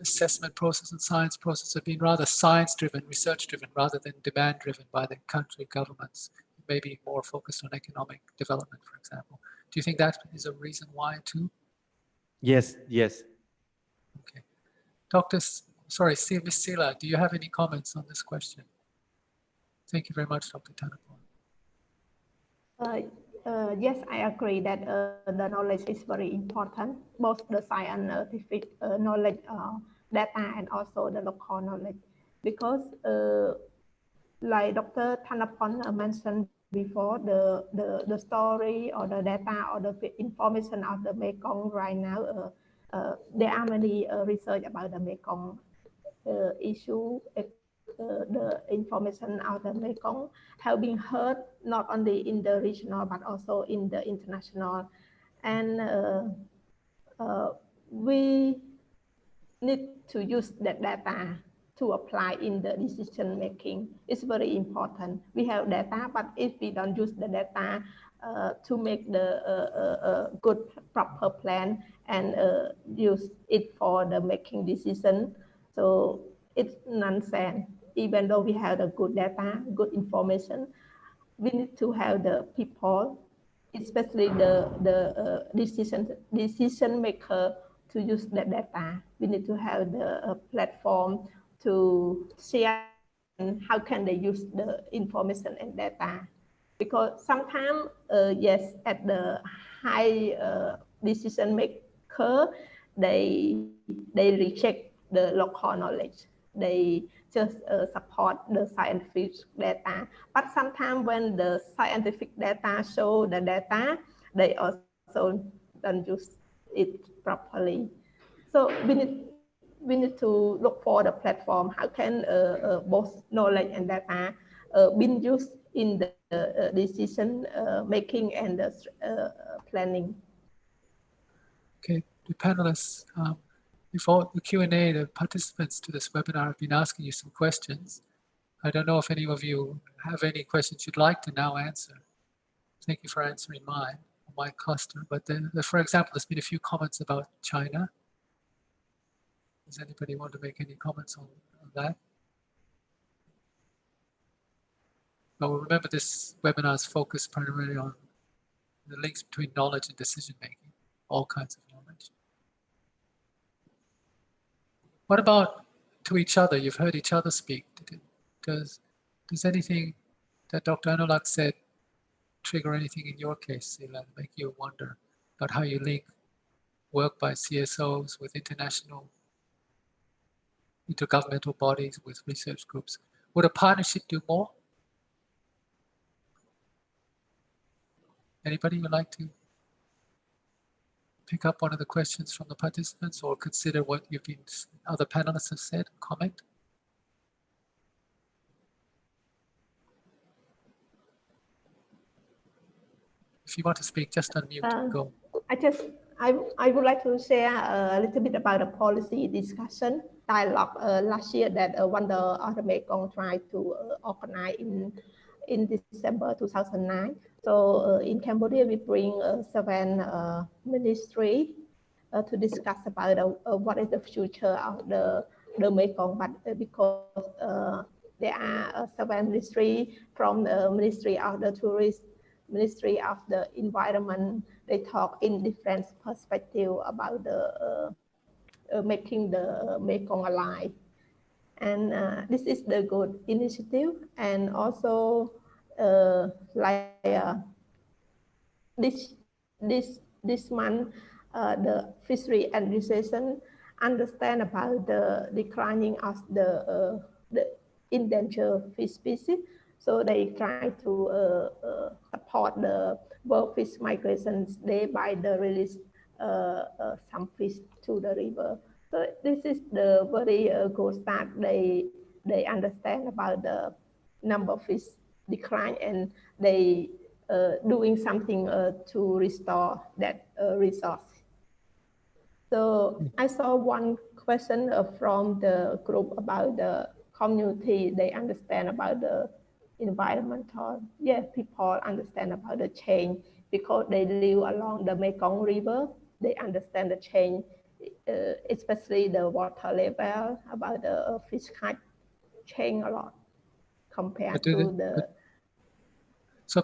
assessment process and science process have been rather science driven, research driven, rather than demand driven by the country governments, maybe more focused on economic development, for example. Do you think that is a reason why too? Yes, yes. Okay. Dr. S- sorry, Steve Miss Sila, do you have any comments on this question? Thank you very much, Dr. Thanapon. Uh, uh, yes, I agree that uh, the knowledge is very important, both the scientific uh, knowledge, uh, data, and also the local knowledge. Because, uh, like Dr. Thanapon mentioned before, the, the, the story or the data or the information of the Mekong right now, there are many research about the Mekong issue, uh, the information out the Mekong have been heard not only in the regional but also in the international. And uh, uh, we need to use that data to apply in the decision making. It's very important. We have data, but if we don't use the data uh, to make the uh, uh, good proper plan and use it for the making decision, so it's nonsense even though we have the good data, good information, we need to have the people, especially the, the uh, decision, decision maker to use that data. We need to have the uh, platform to share and how can they use the information and data. Because sometimes, uh, yes, at the high uh, decision maker, they, they reject the local knowledge. They just uh, support the scientific data. But sometimes when the scientific data show the data, they also don't use it properly. So we need we need to look for the platform. How can both knowledge and data uh, be used in the uh, decision uh, making and the planning? Okay, the panelists. Um, before the Q&A, the participants to this webinar have been asking you some questions. I don't know if any of you have any questions you'd like to now answer. Thank you for answering mine, my cluster. But then, for example, there's been a few comments about China. Does anybody want to make any comments on, on that? But remember this webinar is focused primarily on the links between knowledge and decision making, all kinds of knowledge. What about to each other? You've heard each other speak. Does, does anything that Dr. Anoulak said trigger anything in your case, Sila, make you wonder about how you link work by CSOs with international intergovernmental bodies with research groups. Would a partnership do more? Anybody would like to pick up one of the questions from the participants or consider what you've been, other panelists have said, comment? If you want to speak, just unmute, um, go. Uh, I just, I, I would like to share a little bit about the policy discussion dialogue uh, last year that uh, of the Mekong tried to uh, organize in, in December 2009. So uh, in Cambodia, we bring uh, seven uh, uh, to discuss about what is the future of the, the Mekong, but because there are seven ministry from the Ministry of the Tourist, Ministry of the Environment, they talk in different perspective about the making the Mekong alive. And uh, this is the good initiative. And also, uh, like uh, this this this month, uh, the fishery administration understand about the declining of the uh, the endangered fish species. So they try to uh, uh, support the world fish migrations day by the release uh, uh, some fish to the river. So this is the very uh, good start. They they understand about the number of fish decline and they uh, doing something uh, to restore that uh, resource. So I saw one question uh, from the group about the community. They understand about the environmental. Yeah, people understand about the change because they live along the Mekong River. They understand the change, especially the water level about the uh, fish catch change a lot compared to they- the. So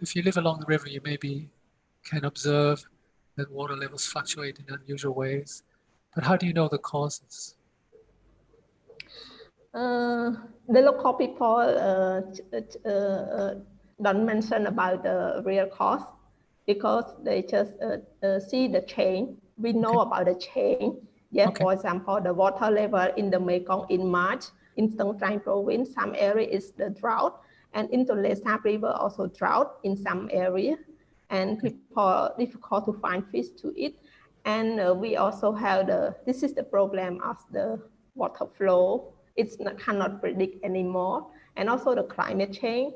if you live along the river, you maybe can observe that water levels fluctuate in unusual ways. But how do you know the causes? Uh, the local people uh, uh, uh, don't mention about the real cause because they just uh, uh, see the change. We know about the change. Yeah, Okay. for example, the water level in the Mekong in March in Stung Treng province, some area is the drought, and in the Lesap River also drought in some area, and people difficult to find fish to eat. And uh, we also have the this is the problem of the water flow it's not, cannot predict anymore and also the climate change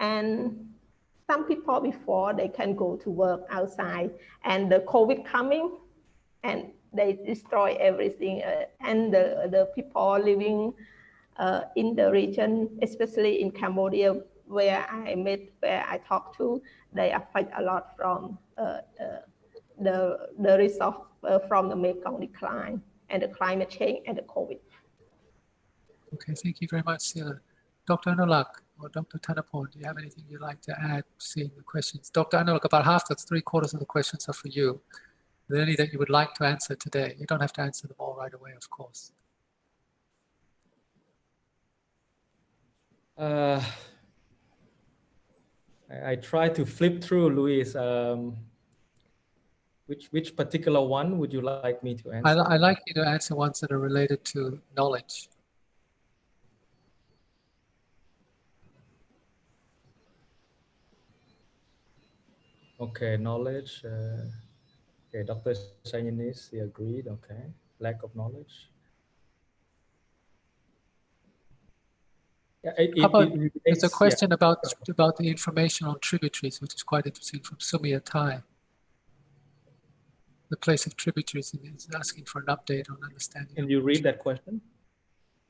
and some people before they can go to work outside and the covid coming and they destroy everything uh, and the, the people living uh, in the region especially in cambodia where i met where i talked to they affect a lot from uh, uh, the the resource uh, from the mekong decline and the climate change and the covid Okay, thank you very much, Sila. Dr. Anoulak or Dr. Thanapon, do you have anything you'd like to add, seeing the questions? Dr. Anoulak, about half, that's three quarters of the questions are for you. Are there any that you would like to answer today? You don't have to answer them all right away, of course. Uh, I, I try to flip through, Louis. Um, which which particular one would you like me to I, answer? I like you to answer ones that are related to knowledge. Okay, knowledge. Uh, okay, Dr. Sanyanis, he agreed. Okay, lack of knowledge. Yeah, it, about- it There's a yeah. question about, about the information on tributaries, which is quite interesting from Sumia Tai. The place of tributaries is asking for an update on understanding. Can you read that question?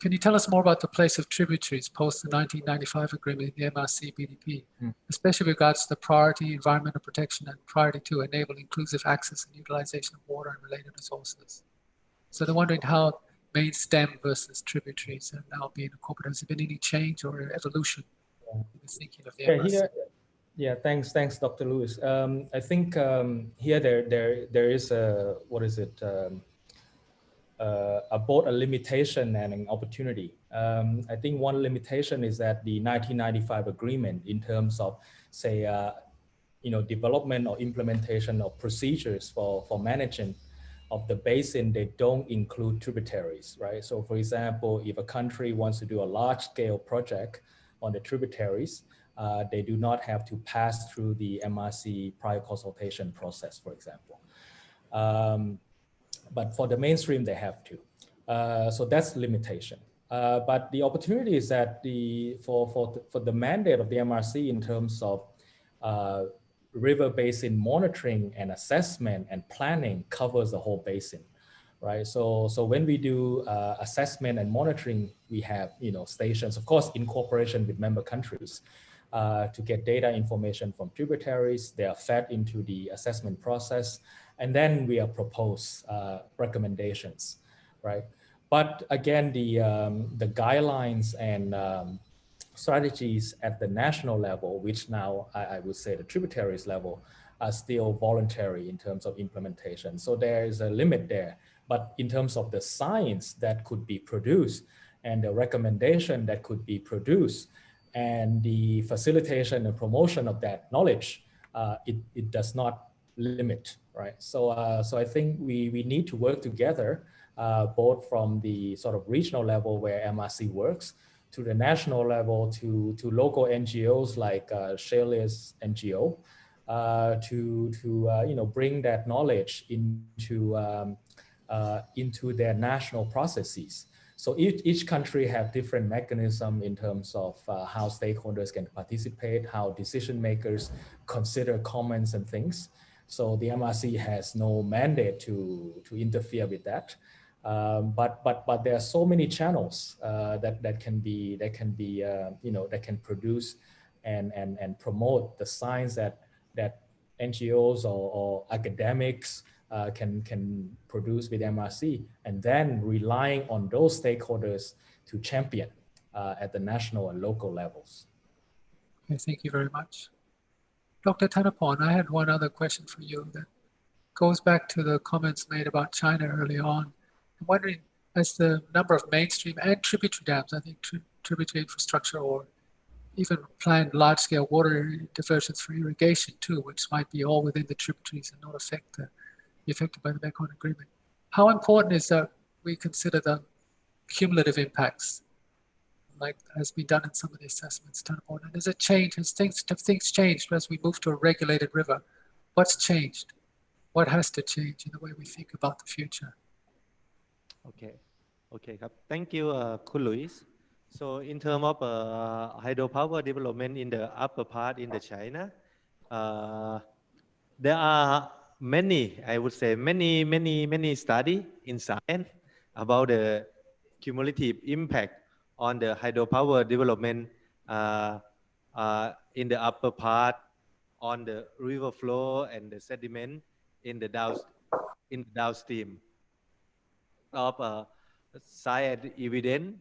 Can you tell us more about the place of tributaries post the 1995 agreement in the MRC BDP, Hmm. especially with regards to the priority environmental protection and priority to enable inclusive access and utilization of water and related resources? So they're wondering how main stem versus tributaries are now being incorporated. Has there been any change or evolution in the thinking of the Yeah, MRC? here, yeah, thanks, thanks, Dr. Louis. Um, I think um, here there there there is a what is it? Um, uh, a both a limitation and an opportunity. Um, I think one limitation is that the 1995 agreement in terms of say uh, you know development or implementation of procedures for for managing of the basin, they don't include tributaries, right? So for example, if a country wants to do a large scale project on the tributaries, uh, they do not have to pass through the MRC prior consultation process, for example. Um, but for the mainstream, they have to. Uh, so that's limitation. Uh, but the opportunity is that the for for the, for the mandate of the MRC in terms of uh, river basin monitoring and assessment and planning covers the whole basin, right? So, so when we do uh, assessment and monitoring, we have, you know, stations, of course, in cooperation with member countries uh, to get data information from tributaries. They are fed into the assessment process, and then we are propose uh, recommendations, right? But again, the, um, the guidelines and um, strategies at the national level, which now I, I, would say the tributaries level, are still voluntary in terms of implementation. So there is a limit there. But in terms of the science that could be produced and the recommendation that could be produced and the facilitation and promotion of that knowledge, uh, it, it does not limit, right? So, uh, so I think we, we need to work together uh, both from the sort of regional level where MRC works to the national level to, to local NGOs like uh, Shale's NGO uh, to, to uh, you know, bring that knowledge into, um, uh, into their national processes. So each, each country have different mechanism in terms of uh, how stakeholders can participate, how decision makers consider comments and things. So the MRC has no mandate to, to interfere with that. Um, but but but there are so many channels uh, that that can be that can be uh, you know that can produce and and and promote the science that that NGOs or, or academics uh, can can produce with MRC, and then relying on those stakeholders to champion uh, at the national and local levels. Thank you very much. Dr. Thanapon, I had one other question for you that goes back to the comments made about China early on. I'm wondering, as the number of mainstream and tributary dams, I think tri tributary infrastructure or even planned large-scale water diversions for irrigation too, which might be all within the tributaries and not affect the, be affected by the Mekong Agreement. How important is that we consider the cumulative impacts, like has been done in some of the assessments done on. Has it changed? Has things have things changed as we move to a regulated river? What's changed? What has to change in the way we think about the future? Okay, okay, thank you, uh, Louis. So in terms of uh, hydropower development in the upper part in the China, uh, there are many, I would say, many, many, many study in science about the cumulative impact on the hydropower development uh, uh, in the upper part on the river flow and the sediment in the down in the downstream of uh, science evidence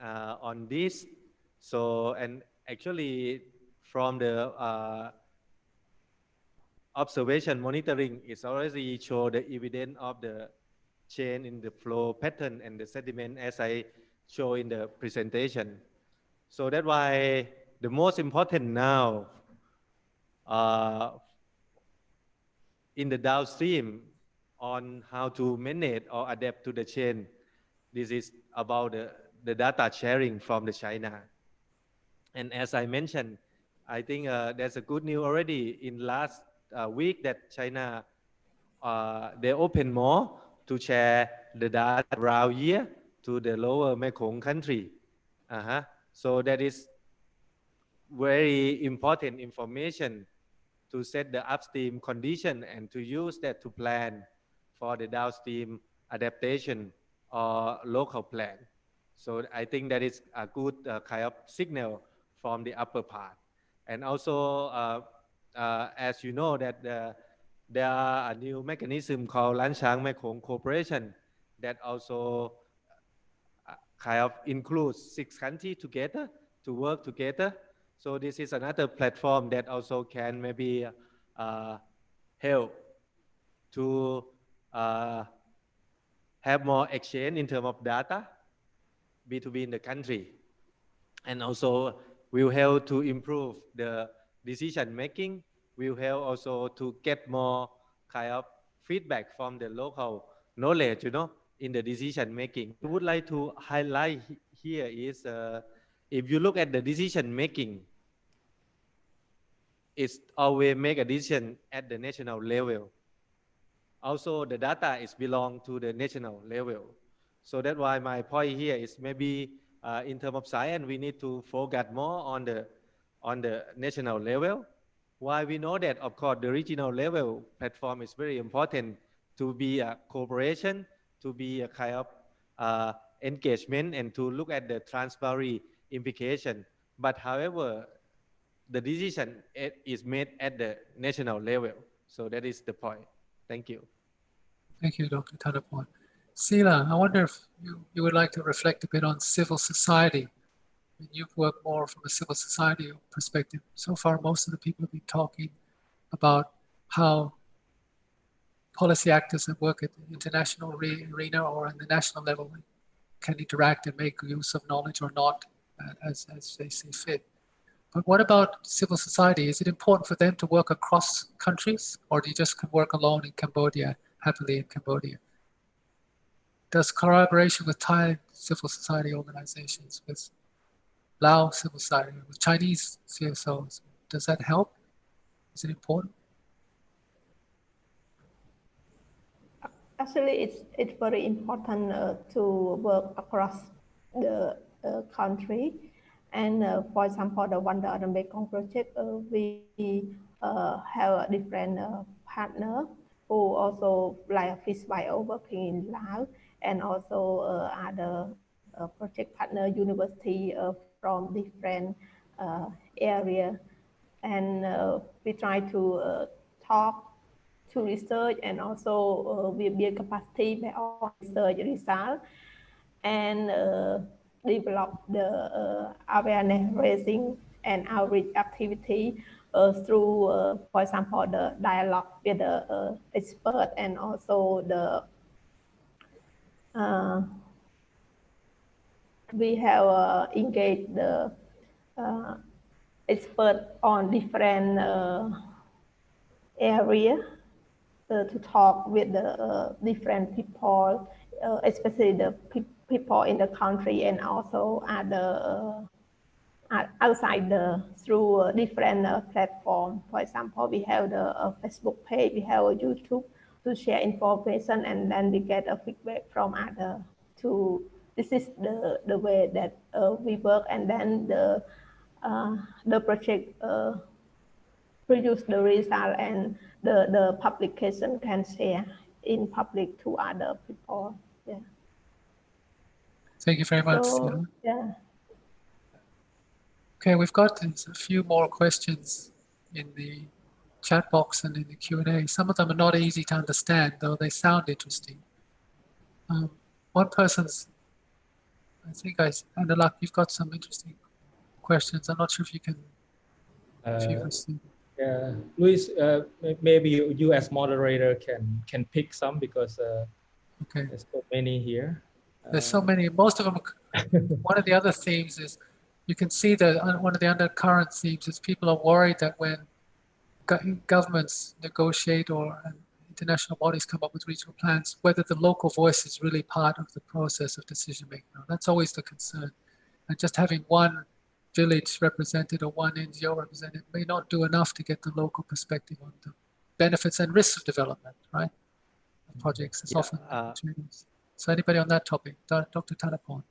uh, on this. So, and actually from the uh, observation monitoring, it's already show the evidence of the change in the flow pattern and the sediment as I show in the presentation. So that's why the most important now uh, in the downstream on how to manage or adapt to the chain. This is about the, the data sharing from the China. And as I mentioned, I think uh, there's a good news already in last uh, week that China, uh, they open more to share the data around here to the lower Mekong country. Uh -huh. So that is very important information to set the upstream condition and to use that to plan for the downstream adaptation or local plan. So I think that is a good uh, kind of signal from the upper part. And also, uh, uh, as you know, that uh, there are a new mechanism called Lancang Mekong Cooperation that also kind of includes six countries together to work together. So this is another platform that also can maybe uh, help to uh, have more exchange in terms of data B2B in the country. And also will help to improve the decision making, will help also to get more kind of feedback from the local knowledge, you know, in the decision making. I would like to highlight here is uh, if you look at the decision making, it's always make a decision at the national level also the data is belong to the national level. So that's why my point here is maybe uh, in terms of science, we need to focus more on the, on the national level Why we know that, of course, the regional level platform is very important to be a cooperation, to be a kind of uh, engagement, and to look at the transparency implication. But however, the decision is made at the national level. So that is the point. Thank you. Thank you, Dr. Thanapon. Sila, I wonder if you, you would like to reflect a bit on civil society. I mean, You've worked more from a civil society perspective. So far, most of the people have been talking about how policy actors that work at the international re- arena or on the national level can interact and make use of knowledge or not uh, as, as they see fit. But what about civil society? Is it important for them to work across countries or do you just can work alone in Cambodia, happily in Cambodia? Does collaboration with Thai civil society organizations, with Lao civil society, with Chinese CSOs, does that help? Is it important? Actually, it's it's very important uh, to work across the uh, country. And uh, for example, the Wonder on the Mekong project, uh, we uh, have a different uh, partner who also like Fish Bio working in Laos and also other project partner university from different uh, area. And we try to talk to research and also uh, we build capacity our research result and uh, develop the uh, awareness raising and outreach activity uh, through, uh, for example, the dialogue with the expert and also the we have engaged the expert on different area to talk with the uh, different people, uh, especially the pe- people in the country and also other uh, outside the through uh, different uh, platform. For example, we have the uh, Facebook page, we have a YouTube to share information, and then we get a feedback from other. To this is the the way that uh, we work, and then the uh, the project. Uh, produce the result and the, the publication can share in public to other people. Yeah. Thank you very much. So, yeah. Okay, we've got a few more questions in the chat box and in the Q&A. Some of them are not easy to understand, though they sound interesting. Um, one person's, I think I, Anoulak, you've got some interesting questions. I'm not sure if you can, if you've Uh, received. Yeah, Louis, uh, maybe you, as moderator can can pick some because uh, Okay, there's so many here. there's so many, most of them, [LAUGHS] one of the other themes is, you can see that one of the undercurrent themes is people are worried that when governments negotiate or uh, international bodies come up with regional plans, whether the local voice is really part of the process of decision making. That's always the concern. And just having one village represented or one NGO represented may not do enough to get the local perspective on the benefits and risks of development, right? of Projects. It's Yeah, often uh. So anybody on that topic, Dr. Thanapon?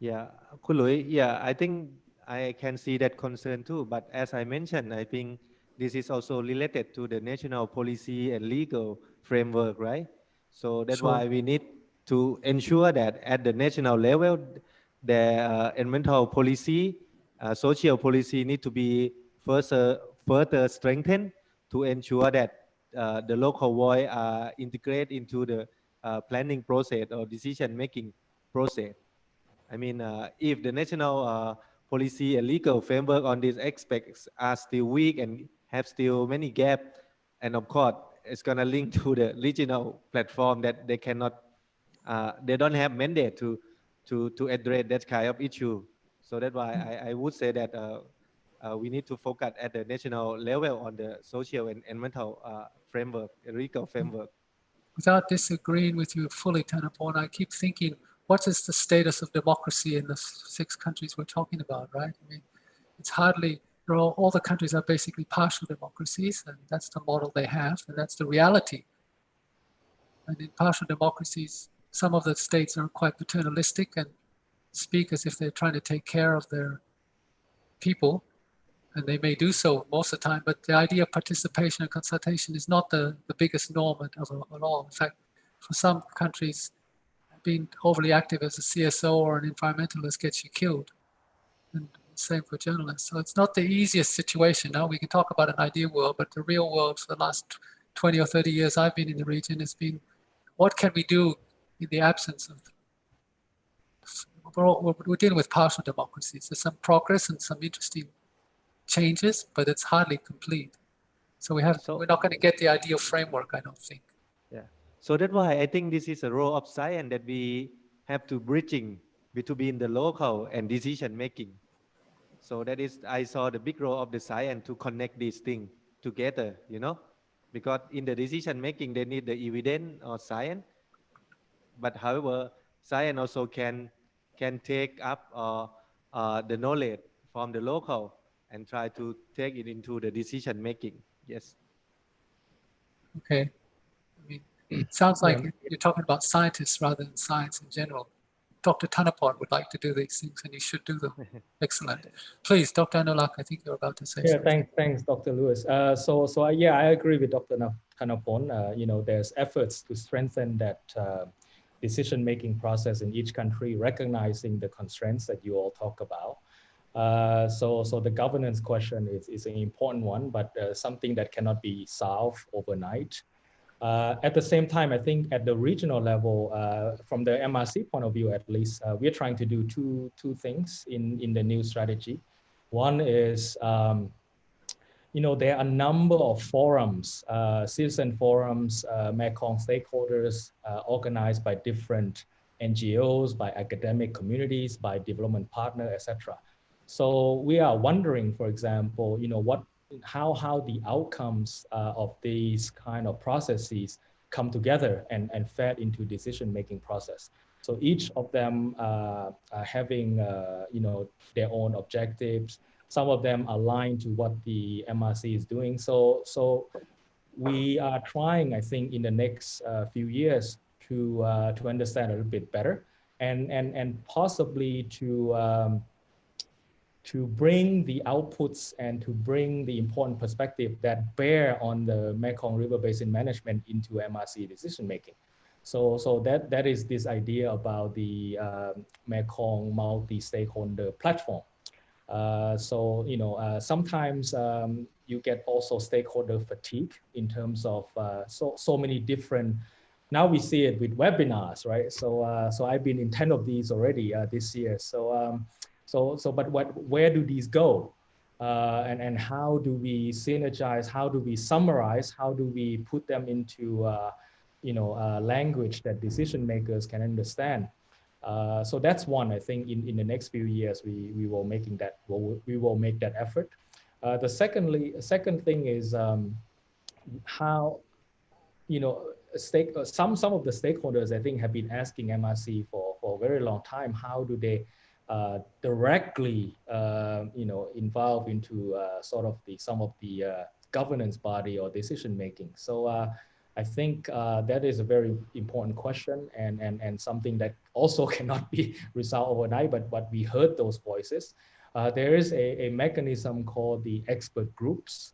Yeah, Kului, yeah, I think I can see that concern too. But as I mentioned, I think this is also related to the national policy and legal framework, right? So that's Sure. why we need to ensure that at the national level, the uh, environmental policy, uh, social policy need to be further further strengthened to ensure that uh, the local voice are integrated into the uh, planning process or decision making process. I mean, uh, if the national uh, policy and legal framework on these aspects are still weak and have still many gaps, and of course, it's gonna link to the regional platform that they cannot, uh, they don't have mandate to, to, to address that kind of issue. So that's why I, I would say that uh, uh, we need to focus at the national level on the social and environmental uh, framework, legal framework. without disagreeing with you fully, Thanapon, I keep thinking, what is the status of democracy in the six countries we're talking about, right? I mean, it's hardly, all, all the countries are basically partial democracies, and that's the model they have, and that's the reality. And in partial democracies, some of the states are quite paternalistic and speak as if they're trying to take care of their people. and they may do so most of the time, but the idea of participation and consultation is not the, the biggest norm at, at all. In fact, for some countries, being overly active as a CSO or an environmentalist gets you killed. And same for journalists. So it's not the easiest situation. Now we can talk about an ideal world, but the real world for the last 20 or 30 years I've been in the region has been, what can we do in the absence of we're, all, we're, dealing with partial democracies. There's some progress and some interesting changes, but it's hardly complete. So we have, So- we're not going to get the ideal framework, I don't think. Yeah. So that's why I think this is a role of science that we have to bridging between the local and decision making. So that is, I saw the big role of the science to connect these things together, you know, because in the decision making, they need the evidence or science. But however, science also can can take up uh, uh, the knowledge from the local and try to take it into the decision making. Yes. Okay. I mean, it [CLEARS THROAT] sounds like Yeah. you're talking about scientists rather than science in general. Dr. Thanapon would like to do these things and he should do them. [LAUGHS] Excellent. Please, Dr. Anoulak, I think you're about to say Yeah, something. thanks, thanks, Dr. Louis. Uh, so, so I, yeah, I agree with Dr. Na- Uh, you know, there's efforts to strengthen that uh, decision-making process in each country, recognizing the constraints that you all talk about. Uh, so, so the governance question is, is an important one, but uh, something that cannot be solved overnight. Uh, at the same time, I think at the regional level, uh, from the MRC point of view, at least, uh, we're trying to do two, two things in, in the new strategy. One is, um, you know, there are a number of forums, uh, citizen forums, uh, Mekong stakeholders uh, organized by different NGOs, by academic communities, by development partner, etc. So we are wondering, for example, you know, what, how, how the outcomes uh, of these kind of processes come together and, and fed into decision-making process. So each of them uh, having, uh, you know, their own objectives. Some of them align to what the MRC is doing. So, so we are trying, I think, in the next uh, few years to uh, to understand a little bit better, and and and possibly to um, to bring the outputs and to bring the important perspective that bear on the Mekong River Basin management into MRC decision making. So, so that, that is this idea about the um, Mekong multi-stakeholder platform. Uh, so, you know, uh, sometimes um, you get also stakeholder fatigue in terms of uh, so, so many different, now we see it with webinars, right? So, uh, so I've been in 10 of these already uh, this year. So, um, so, so, but what, where do these go? Uh, and, and how do we synergize? How do we summarize? How do we put them into, uh, you know, language that decision makers can understand? Uh, so that's one, I think in, in the next few years, we, we will making that, we'll, we will make that effort. Uh, the secondly, second thing is um, how, you know, stake, uh, some, some of the stakeholders, I think, have been asking MRC for, for a very long time, how do they uh, directly, uh, you know, involve into sort of the some of the governance body or decision making. So I think uh, that is a very important question and, and, and something that also [LAUGHS] cannot be resolved overnight, but, but we heard those voices. there is a, a mechanism called the expert groups.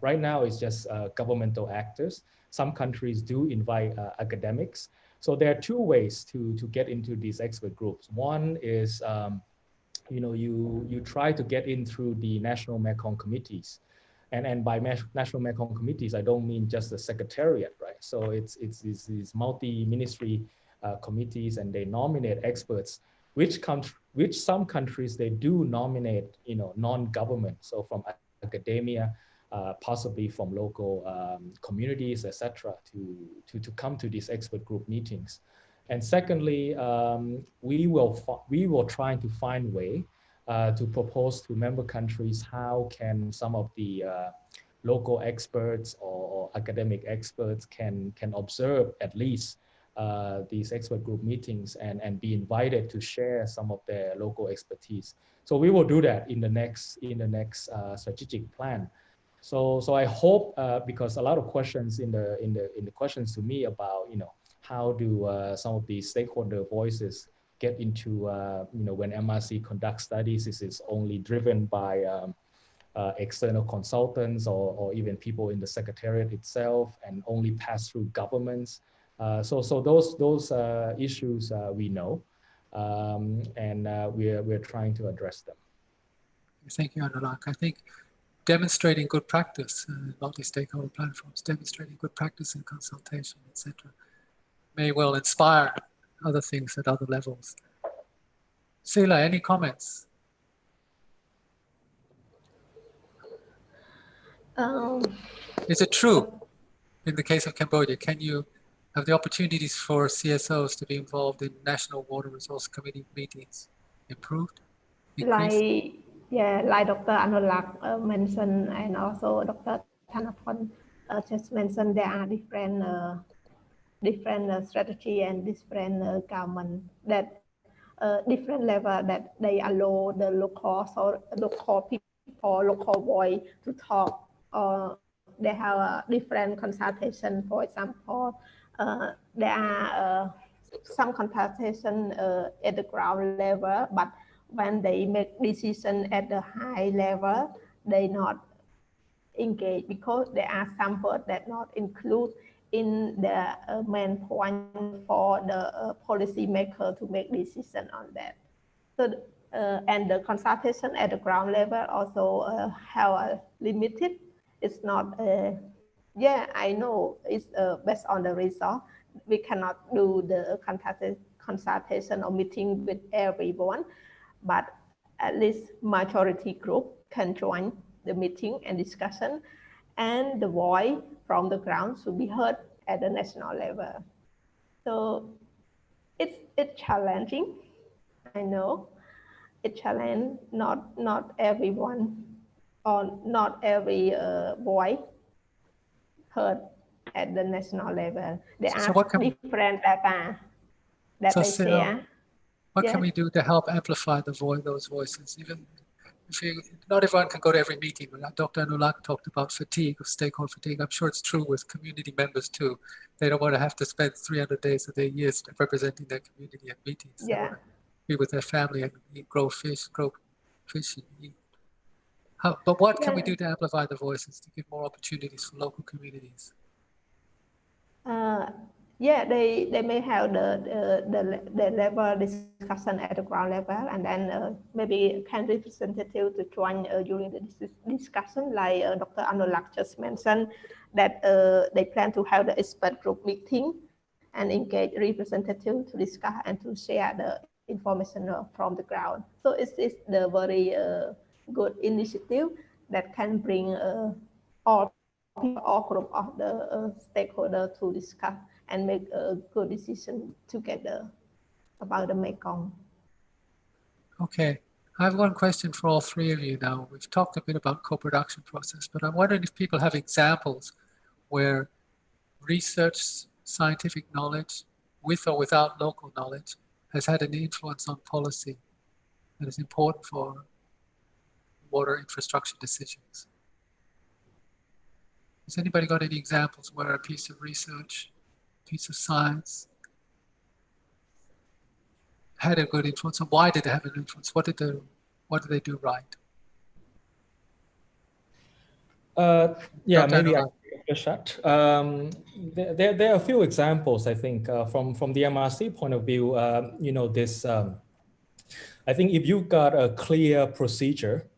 right now, it's just governmental actors. Some countries do invite academics. So there are two ways to, to get into these expert groups. One is, um, you know, you, you try to get in through the national Mekong committees. And, and by national Mekong committees, I don't mean just the secretariat, right? So it's, it's, it's these multi-ministry uh, committees and they nominate experts, which, comes, which some countries, they do nominate, you know, non-government. So from academia, uh, possibly from local um, communities, etc., to, to, to come to these expert group meetings. And secondly, um, we will we will try to find way to propose to member countries how can some of the uh, local experts or, or, academic experts can can observe at least uh, these expert group meetings and and be invited to share some of their local expertise. So we will do that in the next in the next uh, strategic plan. So, so I hope uh, because a lot of questions in the in the in the questions to me about you know how do uh, some of these stakeholder voices get into uh, you know when MRC conducts studies, this is only driven by um, uh, external consultants or, or even people in the secretariat itself and only pass through governments. Uh, so, so those, those uh, issues uh, we know um, and we're, we're trying to address them. Thank you, Anoulak. I think demonstrating good practice, uh, multi-stakeholder platforms, demonstrating good practice in consultation, etc., may well inspire other things at other levels. Sila, any comments? Um, Is it true in the case of Cambodia? Can you have the opportunities for CSOs to be involved in National Water Resource Committee meetings improved? increased? like yeah, like Dr. Anoulak uh, mentioned, and also Dr. Thanapon uh, just mentioned, there are different uh, different uh, strategy and different uh, government that uh, different level that they allow the local so local people, local voice to talk. Or they have a different consultation. For example, there are some consultation at the ground level, but when they make decision at the high level, they not engage because there are some words that not include in the uh, main point for the uh, policy maker to make decision on that. So, uh, and the consultation at the ground level also uh, have limited. It's not, uh, yeah, I know it's uh, based on the result. We cannot do the consultation or meeting with everyone, but at least majority group can join the meeting and discussion and the voice from the ground should be heard at the national level. So it's it's challenging. I know it's challenge not not everyone or not every uh, voice heard at the national level. There So- are so what can we- different data that So they share. What Yeah. can we do to help amplify the voice, those voices? Even if you, not everyone can go to every meeting. but Dr. Anoulak talked about fatigue, of stakeholder fatigue. I'm sure it's true with community members too. They don't want to have to spend 300 days of their years representing their community at meetings. Yeah. be with their family and eat, grow fish, grow fish and eat. How, but what can we do to amplify the voices to give more opportunities for local communities? Uh, yeah, they, they may have the, the, the, the level discussion at the ground level and then uh, maybe can representative to join uh, during the dis discussion like uh, Dr. Anoulak just mentioned that uh, they plan to have the expert group meeting and engage representative to discuss and to share the information uh, from the ground. So it's, it's the very uh, good initiative that can bring uh, all all group of the uh, stakeholder to discuss and make a good decision together about the Mekong. Okay, I have one question for all three of you now. We've talked a bit about co-production process, but I'm wondering if people have examples where research, scientific knowledge, with or without local knowledge, has had an influence on policy that is important for water infrastructure decisions. Has anybody got any examples where a piece of research, piece of science had a good influence and why did they have an influence? What did they, what did they do right? Uh, yeah, Dr. maybe I Anoulak. can take a shot. Um, there, there, are a few examples, I think, uh, from, from the MRC point of view, um, you know, this, um, I think if you got a clear procedure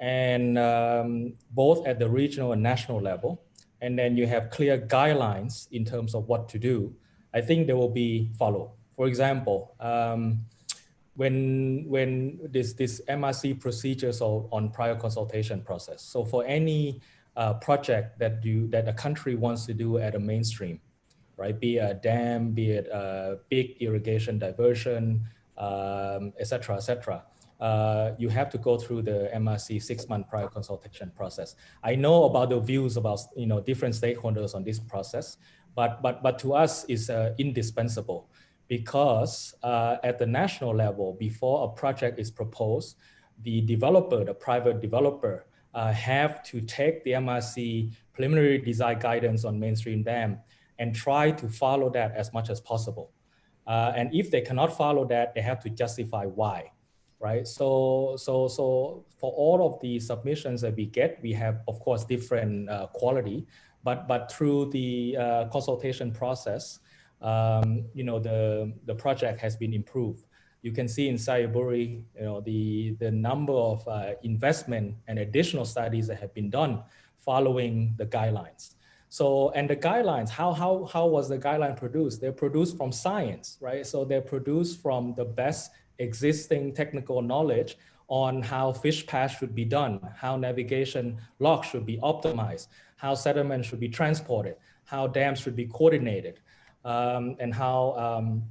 and um, both at the regional and national level, and then you have clear guidelines in terms of what to do, I think there will be follow. For example, um, when when this this MRC procedures or on prior consultation process. So for any uh, project that you that a country wants to do at a mainstream, right? Be it a dam, be it a big irrigation diversion, um, et cetera, et cetera. Uh, you have to go through the MRC six-month prior consultation process. I know about the views about you know different stakeholders on this process, but but but to us is uh, indispensable because uh, at the national level, before a project is proposed, the developer, the private developer, uh, have to take the MRC preliminary design guidance on mainstream dam and try to follow that as much as possible. Uh, and if they cannot follow that, they have to justify why, right? So, so, so for all of the submissions that we get, we have, of course, different uh, quality, but, but through the uh, consultation process, um, you know, the, the project has been improved. You can see in Xayaburi, you know, the, the number of uh, investment and additional studies that have been done following the guidelines. So, and the guidelines, how, how, how was the guideline produced? They're produced from science, right? So they're produced from the best existing technical knowledge on how fish pass should be done, how navigation locks should be optimized, how sediment should be transported, how dams should be coordinated, um, and how um,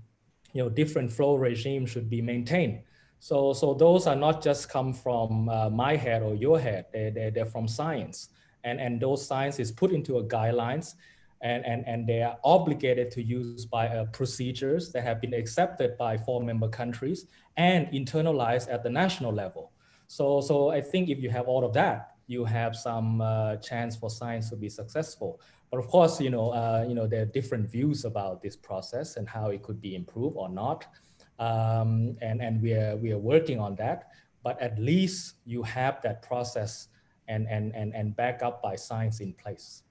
you know different flow regimes should be maintained. So, so those are not just come from uh, my head or your head, they're, they're, they're from science. And, and those science is put into a guidelines and, and, and they are obligated to use by uh, procedures that have been accepted by four member countries and internalized at the national level. So, so I think if you have all of that, you have some uh, chance for science to be successful. But of course, you know, uh, you know, there are different views about this process and how it could be improved or not. Um, and, and we are, we are working on that, but at least you have that process and, and, and, and back up by science in place.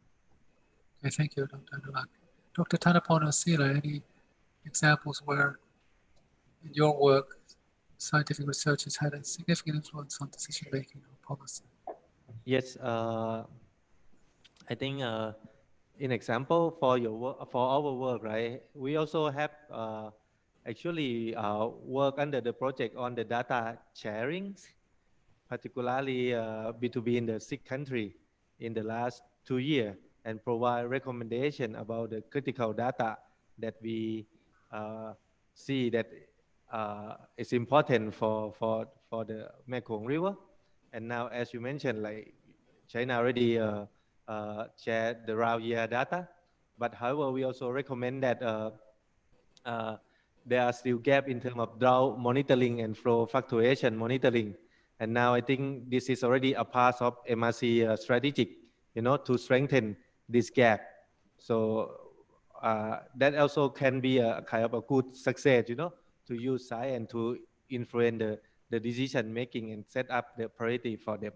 Okay, thank you, Dr. Anoulak. Dr. Sila, any examples where in your work, scientific research has had a significant influence on decision making or policy? Yes, uh, I think uh, example for your for our work, right? We also have uh, actually uh, work under the project on the data sharing particularly uh, B2B in the six country in the last two years and provide recommendation about the critical data that we uh, see that uh, is important for, for, for the Mekong River. And now, as you mentioned, like China already uh, uh, shared the round year data, but however, we also recommend that uh, uh, there are still gap in terms of drought monitoring and flow fluctuation monitoring and now I think this is already a part of MRC strategic, you know, to strengthen this gap. So uh, that also can be a kind of a good success, you know, to use science to influence the, the decision making and set up the priority for them.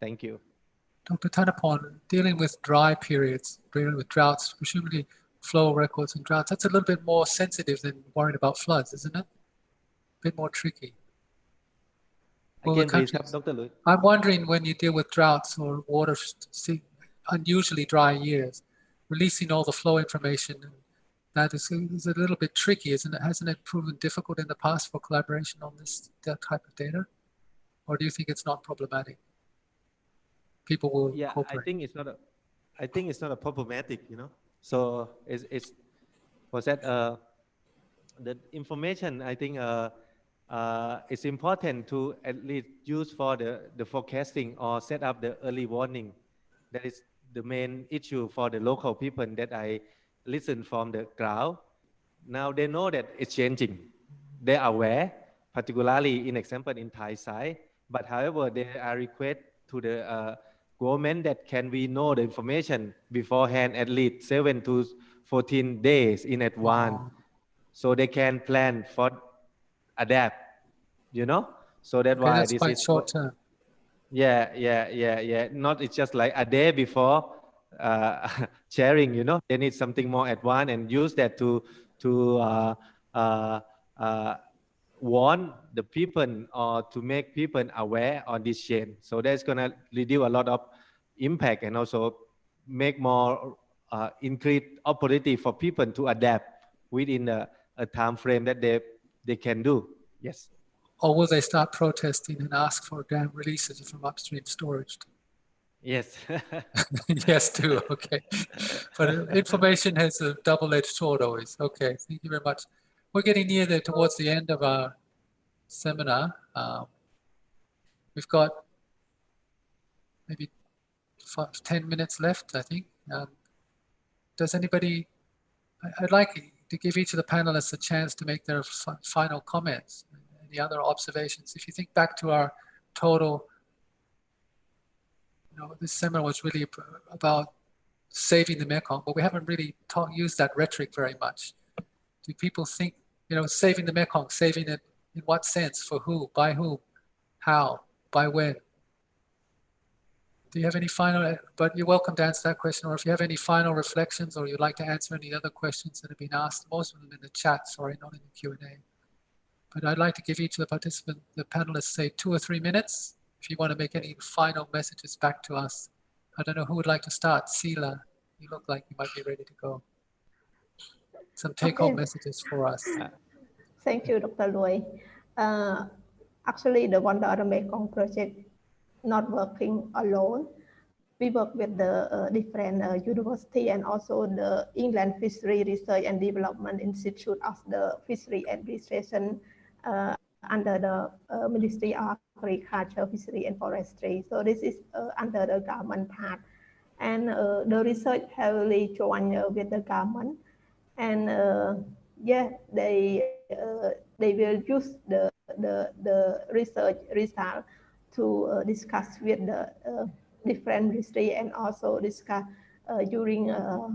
Thank you. Dr. Thanapon, dealing with dry periods, dealing with droughts, presumably flow records and droughts, that's a little bit more sensitive than worrying about floods, isn't it? A bit more tricky. Well, Again, please, Dr. Louis. I'm wondering when you deal with droughts or water, unusually dry years, releasing all the flow information, that is, is a little bit tricky, isn't it? Hasn't it proven difficult in the past for collaboration on this that type of data? Or do you think it's not problematic? People will yeah i think it's not a i think it's not a problematic you know so it's it's was that uh the information i think uh uh it's important to at least use for the the forecasting or set up the early warning that is the main issue for the local people that i listen from the crowd. Now they know that it's changing. They are aware particularly in example in thai side. But however they are request to the uh, government that can we know the information beforehand at least 7 to 14 days in advance. Oh, so they can plan for adapt you know? So that's why this quite is short term. Yeah yeah yeah yeah. Not it's just like a day before uh, [LAUGHS] sharing you know? They need something more advanced and use that to to uh, uh, uh, warn the people or to make people aware on this chain. So that's to reduce a lot of impact and also make more uh, increase opportunity for people to adapt within a, a time frame that they they can do. Yes Or will they start protesting and ask for dam releases from upstream storage? yes [LAUGHS] yes, too. Okay. But information has a double-edged sword always. Okay, thank you very much. We're getting near the towards the end of our seminar. Um, we've got maybe five, 10 minutes left, I think. Um, does anybody, I- I'd like to give each of the panelists a chance to make their fi- final comments. Any other observations? If you think back to our total you know, this seminar was really about saving the Mekong, but we haven't really talk, used that rhetoric very much. Do people think, you know, saving the Mekong, saving it In what sense? For who? By whom? How? By when? Do you have any final, but you're welcome to answer that question, or if you have any final reflections or you'd like to answer any other questions that have been asked, most of them in the chat, sorry, not in the Q&A. But I'd like to give each of the participants, the panelists, say two or three minutes if you want to make any final messages back to us. I don't know who would like to start. Sila, you look like you might be ready to go. Some take-home Okay. messages for us. Thank you, Dr. Louis. Uh, actually, the Wonder of the Mekong project not working alone. We work with the uh, different uh, university and also the Inland Fishery Research and Development Institute of the Fishery Administration uh, under the uh, Ministry of Agriculture, Fishery and Forestry. So this is uh, under the government part. And uh, the research heavily joined uh, with the government. And uh, yeah, they uh, they will use the the the research result to uh, discuss with the uh, different ministry and also discuss uh, during uh,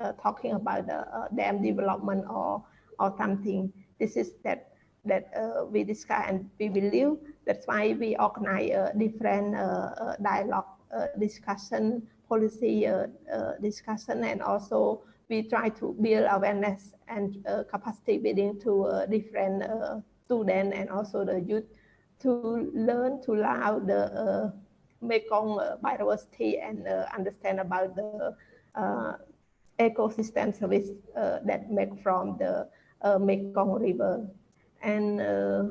uh, talking about the uh, dam development or or something. This is that that uh, we discuss and we believe. That's why we organize a different uh, uh, dialogue uh, discussion, policy uh, discussion, and also we try to build awareness and capacity building to different students and also the youth to learn to allow the Mekong biodiversity and understand about the ecosystem service that make from the uh, Mekong River. And uh,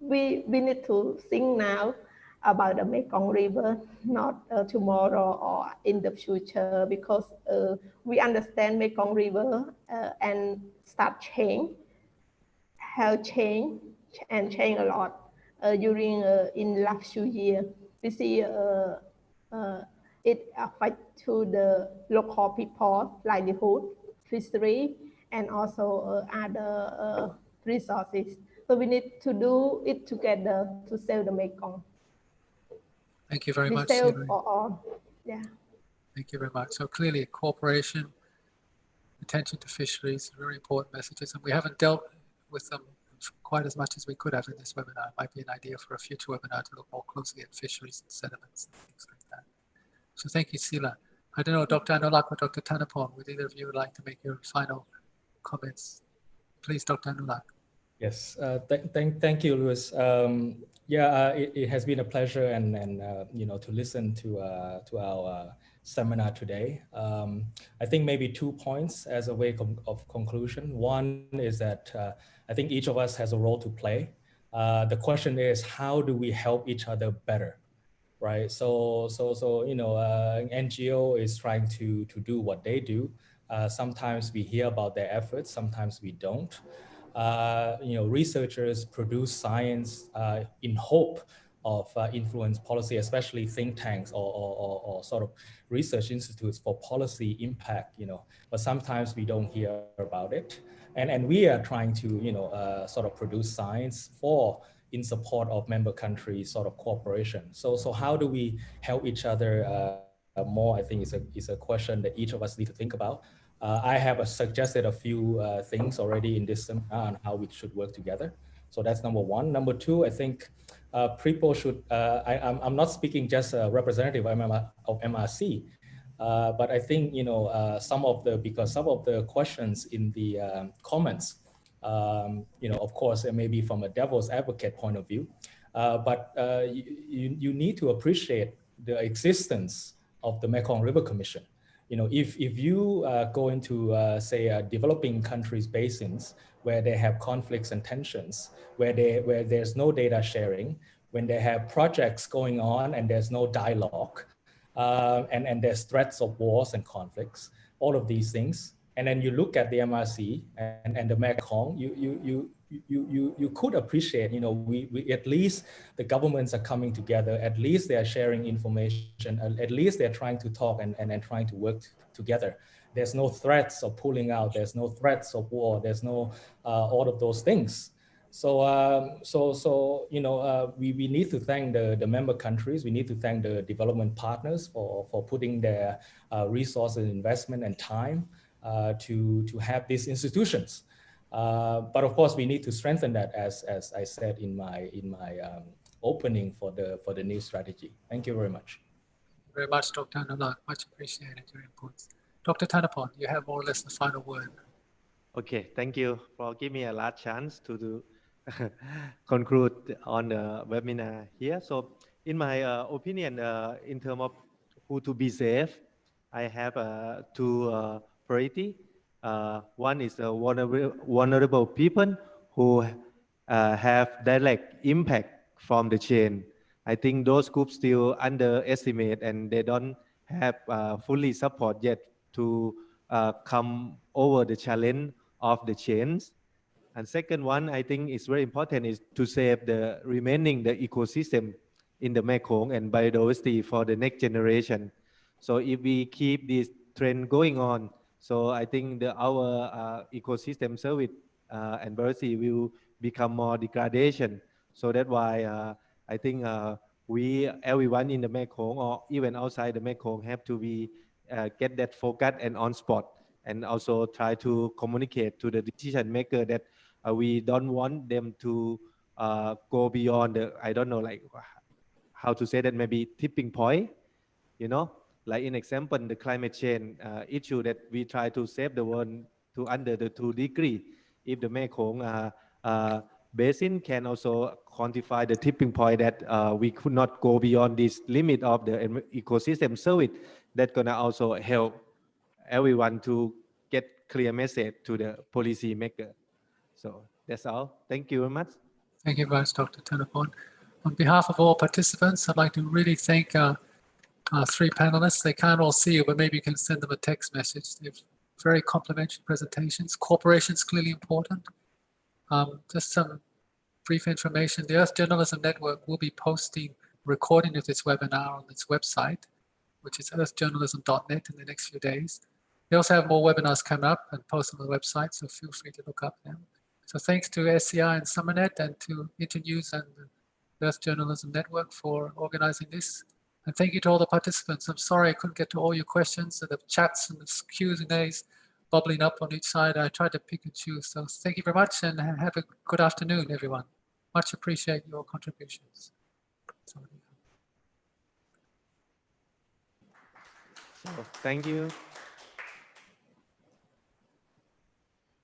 we, we need to think now about the Mekong River, not uh, tomorrow or in the future, because uh, we understand Mekong River uh, and start change, have change and change a lot uh, during uh, in last few years. We see it affect to the local people livelihood, fishery, and also other resources. So we need to do it together to save the Mekong. Thank you very We much. save for all. Yeah. Thank you very much. So clearly cooperation, attention to fisheries, very important messages, and we haven't dealt with them quite as much as we could have in this webinar. It might be an idea for a future webinar to look more closely at fisheries and sediments and things like that. So thank you, Sila. I don't know, Dr. Anoulak or Dr. Thanapon, would either of you like to make your final comments? Please, Dr. Anoulak. Yes, uh, th thank, thank you, Louis. Um, yeah, uh, it, it has been a pleasure and, and uh, you know, to listen to, uh, to our uh, seminar today. Um, I think maybe two points as a way of conclusion. One is that uh, I think each of us has a role to play. The question is, how do we help each other better? Right. So, so, so, you know, NGO is trying to, to do what they do. Uh, sometimes we hear about their efforts, sometimes we don't. Uh, you know, researchers produce science uh, in hope of uh, influence policy, especially think tanks or, or, or, or, sort of research institutes for policy impact, you know, but sometimes we don't hear about it. And, and we are trying to, you know, uh, sort of produce science for in support of member countries sort of cooperation. So, so how do we help each other more? I think is a, is a question that each of us need to think about. Uh, I have suggested a few uh, things already in this seminar on how we should work together. So that's number one. Number two, I think uh, people should, uh, I, am not speaking just a representative of, MRC, uh, but I think, you know, uh, some of the, because some of the questions in the um, comments, um, you know, of course, it may be from a devil's advocate point of view, but you, you, you need to appreciate the existence of the Mekong River Commission you know, if, if you uh, go into, uh, say, uh, developing countries basins where they have conflicts and tensions, where, they, where there's no data sharing, when they have projects going on and there's no dialogue, and, and there's threats of wars and conflicts, all of these things, and then you look at the MRC and, and the Mekong, you, you, you, you, you, you could appreciate, you know, we, we, at least the governments are coming together, at least they are sharing information, at least they're trying to talk and, and, and trying to work together. There's no threats of pulling out, there's no threats of war, there's no uh, all of those things. So, um, so, so you know, uh, we, we need to thank the, the member countries, we need to thank the development partners for, for putting their uh, resources, investment and time uh, to, to have these institutions. Uh, but of course, we need to strengthen that, as as I said in my in my um, opening for the for the new strategy. Thank you very much. very much, Dr. Anoulak. Much appreciated your inputs. Dr. Thanapon, you have more or less the final word. Okay, thank you for giving me a last chance to do [LAUGHS] conclude on the webinar here. So in my uh, opinion, uh, in terms of who to be safe, I have uh, two uh, priority. Uh, one is the vulnerable, vulnerable people who uh, have direct impact from the chain. I think those groups still underestimate and they don't have uh, fully support yet to uh, come over the challenge of the chains. And second one, I think is very important is to save the remaining the ecosystem in the Mekong and biodiversity for the next generation. So if we keep this trend going on, so I think the our uh, ecosystem service uh, and biodiversity will become more degradation. So that's why uh, I think we everyone in the Mekong or even outside the Mekong have to be get that focus and on spot and also try to communicate to the decision maker that uh, we don't want them to uh, go beyond the I don't know like how to say that maybe tipping point you know like in example the climate change uh, issue that we try to save the world to under the two degree if the Mekong uh, uh, basin can also quantify the tipping point that uh, we could not go beyond this limit of the em- ecosystem service that gonna also help everyone to get clear message to the policy maker so that's all thank you very much Thank you very much, Dr. Thanapon. On behalf of all participants, I'd like to really thank uh, three panelists. They can't all see you, but maybe you can send them a text message. They've very complimentary presentations. Cooperation is clearly important. Um, just some brief information. The Earth Journalism Network will be posting recording of this webinar on its website, which is earthjournalism.net in the next few days. We also have more webinars coming up and post on the website, so feel free to look up them. So thanks to SEI and SUMERNET and to Internews and the Earth Journalism Network for organizing this. And thank you to all the participants. I'm sorry I couldn't get to all your questions. The chats and the Q's and A's bubbling up on each side. I tried to pick and choose. So thank you very much and have a good afternoon, everyone. Much appreciate your contributions. so thank you